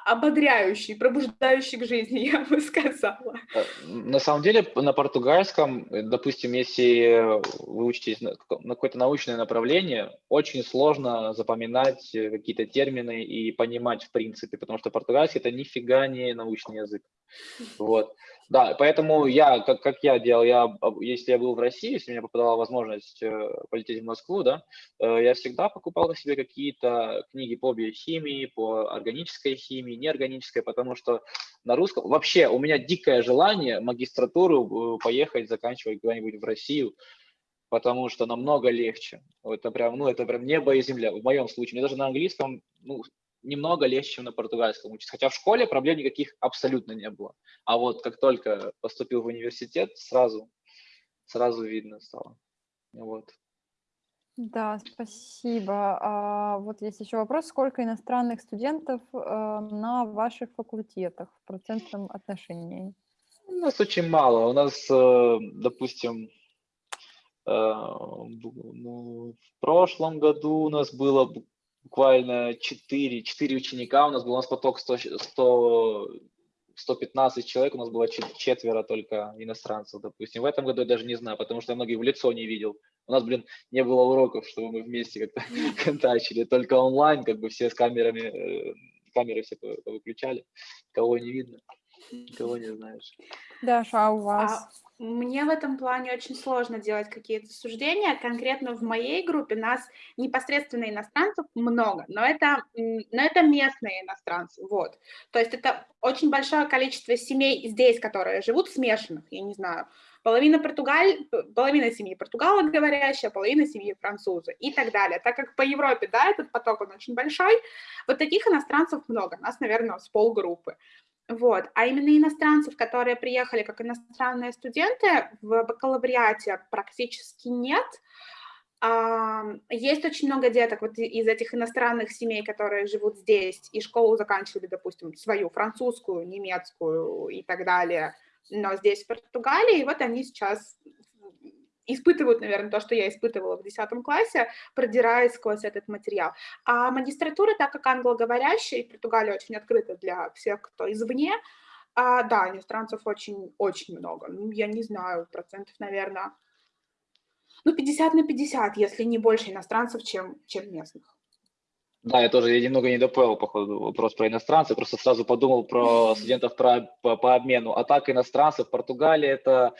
ободряющий, пробуждающий к жизни, я бы сказала. Э, на самом деле, на португальском, э, допустим, если вы учитесь на, на какое-то научное направление, очень сложно запоминать э, какие-то термины и понимать в принципе, потому что португальский – это нифига не научный язык. Вот. Да, поэтому я, как, как я делал, я, если я был в России, если мне попадала возможность э, полететь в Москву, да, э, я всегда покупал себе какие-то книги по биохимии, по органической химии, неорганической, потому что на русском вообще у меня дикое желание магистратуру э, поехать заканчивать куда-нибудь в Россию, потому что намного легче. Это прям, ну, это прям небо и земля. В моем случае, мне даже на английском, ну, немного легче, чем на португальском учиться. Хотя в школе проблем никаких абсолютно не было. А вот как только поступил в университет, сразу, сразу видно стало. Вот. Да, спасибо. А, вот есть еще вопрос. Сколько иностранных студентов э, на ваших факультетах в процентном отношении? У нас очень мало. У нас, э, допустим, э, ну, в прошлом году у нас было буквально 4, 4 ученика, у нас был у нас поток 100, 100, 115 человек, у нас было четверо только иностранцев, допустим. В этом году я даже не знаю, потому что я многих в лицо не видел. У нас, блин, не было уроков, чтобы мы вместе как-то контачили, только онлайн, как бы все с камерами, э, камеры все выключали, кого не видно, кого не знаешь. Даша, а у вас? А мне в этом плане очень сложно делать какие-то суждения. Конкретно в моей группе нас непосредственно иностранцев много, но это, но это местные иностранцы, вот. То есть это очень большое количество семей здесь, которые живут смешанных, я не знаю, половина, португаль, половина семьи португалоговорящая, половина семьи французы и так далее. Так как по Европе, да, этот поток, он очень большой, вот таких иностранцев много, нас, наверное, с полгруппы. Вот. А именно иностранцев, которые приехали как иностранные студенты, в бакалавриате практически нет. Есть очень много деток вот из этих иностранных семей, которые живут здесь и школу заканчивали, допустим, свою французскую, немецкую и так далее, но здесь, в Португалии, и вот они сейчас испытывают, наверное, то, что я испытывала в 10 классе, продираясь сквозь этот материал. А магистратура, так как англоговорящая, и Португалия очень открыта для всех, кто извне, а, да, иностранцев очень-очень много. Ну, я не знаю, процентов, наверное, ну, 50 на 50, если не больше иностранцев, чем, чем местных. Да, я тоже я немного не допонял, походу, вопрос про иностранцев, просто сразу подумал про студентов про, по, по обмену. А так иностранцев, Португалия это,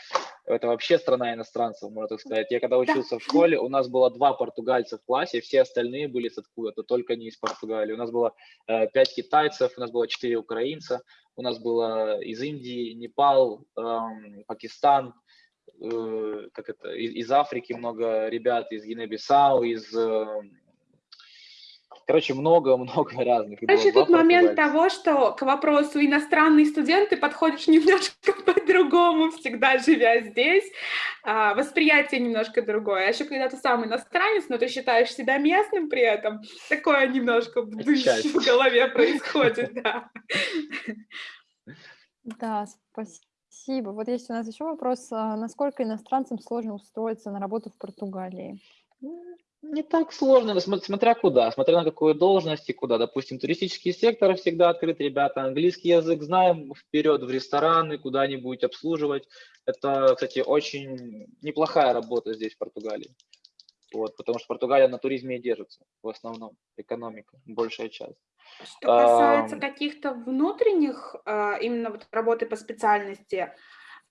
это вообще страна иностранцев, можно так сказать. Я когда учился в школе, у нас было два португальца в классе, все остальные были с откуда-то, только не из Португалии. У нас было э, пять китайцев, у нас было четыре украинца, у нас было из Индии, Непал, э, Пакистан, э, как это, из, из Африки много ребят, из Гинебисау, из... Э, Короче, много-много разных. Короче, тут момент того, что к вопросу иностранный студент ты подходишь немножко по-другому, всегда живя здесь. А, восприятие немножко другое. А еще когда ты сам иностранец, но ты считаешь себя местным при этом, такое немножко в голове происходит, да. Да, спасибо. Вот есть у нас еще вопрос. А насколько иностранцам сложно устроиться на работу в Португалии? Не так сложно, смотря куда, смотря на какую должность и куда. Допустим, туристический сектор всегда открыт, ребята, английский язык знаем, вперед в рестораны, куда-нибудь обслуживать. Это, кстати, очень неплохая работа здесь, в Португалии. Вот, потому что Португалия на туризме и держится, в основном, экономика, большая часть. Что касается а, каких-то внутренних, а, именно вот работы по специальности,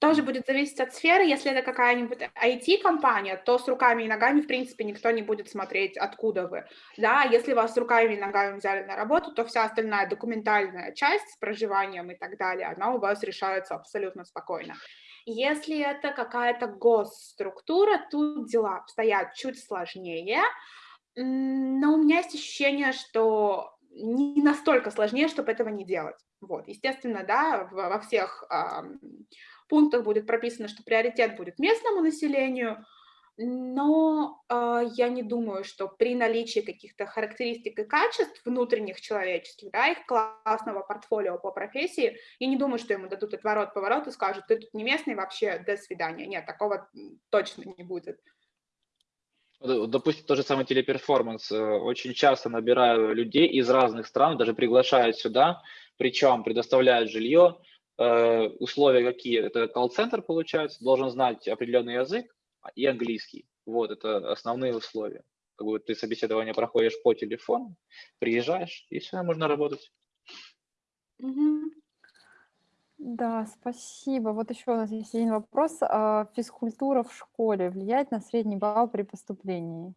тоже будет зависеть от сферы. Если это какая-нибудь IT-компания, то с руками и ногами, в принципе, никто не будет смотреть, откуда вы. Да, если вас с руками и ногами взяли на работу, то вся остальная документальная часть с проживанием и так далее, она у вас решается абсолютно спокойно. Если это какая-то госструктура, тут дела обстоят чуть сложнее, но у меня есть ощущение, что не настолько сложнее, чтобы этого не делать. Вот, естественно, да, во всех пунктах будет прописано, что приоритет будет местному населению, но э, я не думаю, что при наличии каких-то характеристик и качеств внутренних человеческих, да, их классного портфолио по профессии, я не думаю, что ему дадут отворот-поворот и скажут, ты тут не местный, вообще до свидания. Нет, такого точно не будет. Допустим, тот же самый телеперформанс. Э, очень часто набираю людей из разных стран, даже приглашают сюда, причем предоставляют жилье, Э, условия какие? Это колл-центр, получается, должен знать определенный язык и английский. Вот, это основные условия. Как бы ты собеседование проходишь по телефону, приезжаешь, и все, можно работать. Да, спасибо. Вот еще у нас есть один вопрос. А физкультура в школе влияет на средний балл при поступлении?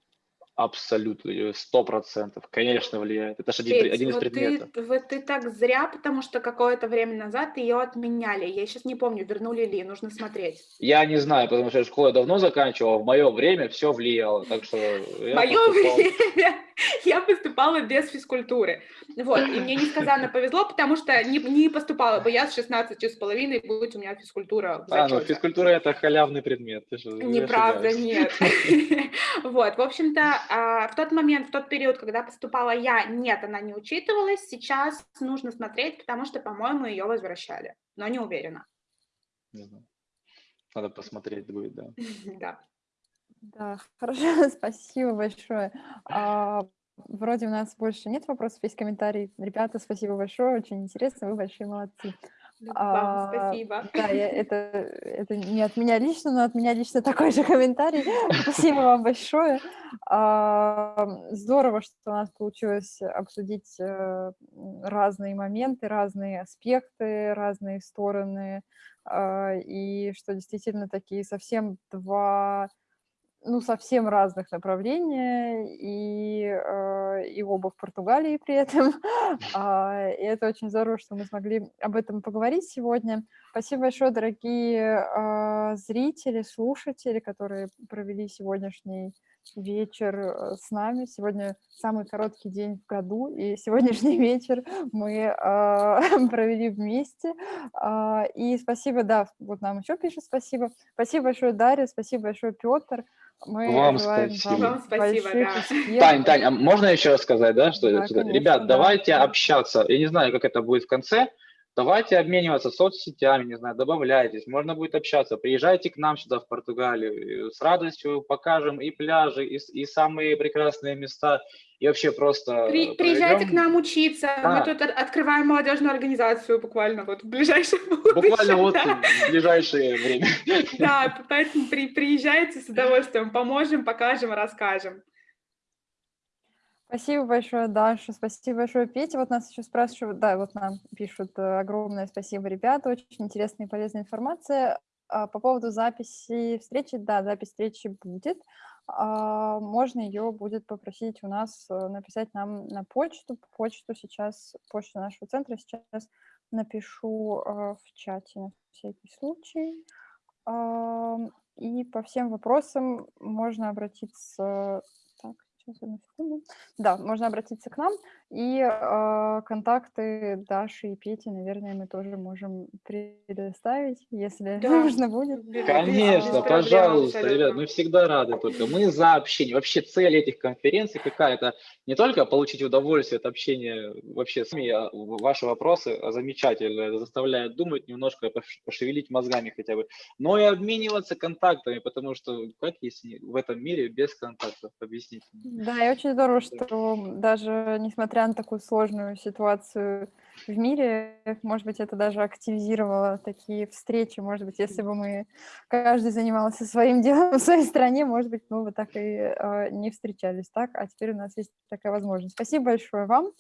Абсолютно, сто процентов, конечно, влияет. Это же один, один из вот предметов. Ты, вот ты так зря, потому что какое-то время назад ее отменяли. Я сейчас не помню, вернули ли, нужно смотреть. Я не знаю, потому что я школу давно заканчивал, в мое время все влияло. Так что мое поступал... время я поступала без физкультуры. Вот, и мне несказанно повезло, потому что не, не поступала бы я с 16 с половиной, будь у меня физкультура А, ну физкультура это халявный предмет. Ты же, Неправда, нет. Вот, в общем-то, а, в тот момент, в тот период, когда поступала я, нет, она не учитывалась. Сейчас нужно смотреть, потому что, по-моему, ее возвращали, но не уверена. Надо посмотреть будет, да. Да. Да, хорошо, спасибо большое. А, вроде у нас больше нет вопросов, есть комментарий. Ребята, спасибо большое, очень интересно, вы большие молодцы. Вам А, спасибо. Да, я- это, это не от меня лично, но от меня лично такой же комментарий. Спасибо вам большое. А, Здорово, что у нас получилось обсудить э, разные моменты, разные аспекты, разные стороны, а, и что действительно такие совсем два ну, совсем разных направления, и, э, и оба в Португалии при этом. А, И это очень здорово, что мы смогли об этом поговорить сегодня. Спасибо большое, дорогие а, зрители, слушатели, которые провели сегодняшний вечер э, с нами. Сегодня самый короткий день в году, и сегодняшний вечер мы а, провели вместе. А, И спасибо, да, вот нам еще пишут спасибо. Спасибо большое, Дарья, спасибо большое, Петр. Мы Вам спасибо. Вам спасибо, да. успехов. Тань, Тань, а можно еще раз сказать, да, что, Да, конечно, ребят, да. давайте общаться. Я не знаю, как это будет в конце. Давайте обмениваться соцсетями, не знаю, добавляйтесь, можно будет общаться. Приезжайте к нам сюда в Португалию, с радостью покажем и пляжи, и, и самые прекрасные места, и вообще просто При- приезжайте к нам учиться. Да. Мы тут от- открываем молодежную организацию буквально вот в ближайшем будущем. буквально вот да. в ближайшее время. Да, поэтому при- приезжайте с удовольствием, поможем, покажем, расскажем. Спасибо большое, Даша, спасибо большое, Петя. Вот нас еще спрашивают, да, вот нам пишут э, огромное спасибо, ребята, очень интересная и полезная информация. А, По поводу записи встречи, да, запись встречи будет. А, Можно ее будет попросить у нас э, написать нам на почту. Почту сейчас, почту нашего центра сейчас напишу э, в чате на всякий случай. И по всем вопросам можно обратиться... Так, сейчас, одну секунду. Да, можно обратиться к нам. И э, контакты Даши и Пети, наверное, мы тоже можем предоставить, если Да. нужно будет. Конечно, проблем пожалуйста, абсолютно. ребят, мы всегда рады только. Мы за общение. Вообще цель этих конференций какая? Это не только получить удовольствие от общения вообще с вами, а ваши вопросы замечательно, это заставляет думать немножко, пош- пошевелить мозгами хотя бы, но и обмениваться контактами, потому что как если в этом мире без контактов, объясните. Да, и очень здорово, что даже несмотря на такую сложную ситуацию в мире, может быть, это даже активизировало такие встречи. Может быть, если бы мы каждый занимался своим делом в своей стране, может быть, мы бы так и э, не встречались, так? А теперь у нас есть такая возможность. Спасибо большое вам,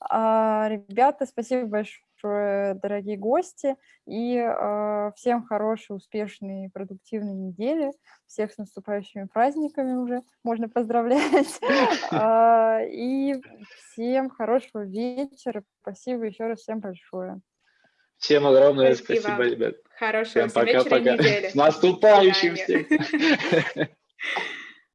А, ребята, спасибо большое, дорогие гости, и э, всем хорошей, успешной, продуктивной недели, всех с наступающими праздниками уже можно поздравлять, А, и всем хорошего вечера, спасибо еще раз всем большое. Всем огромное Спасибо. спасибо, ребят. Хорошего Всем всем вечера пока-пока. недели. С наступающим всех!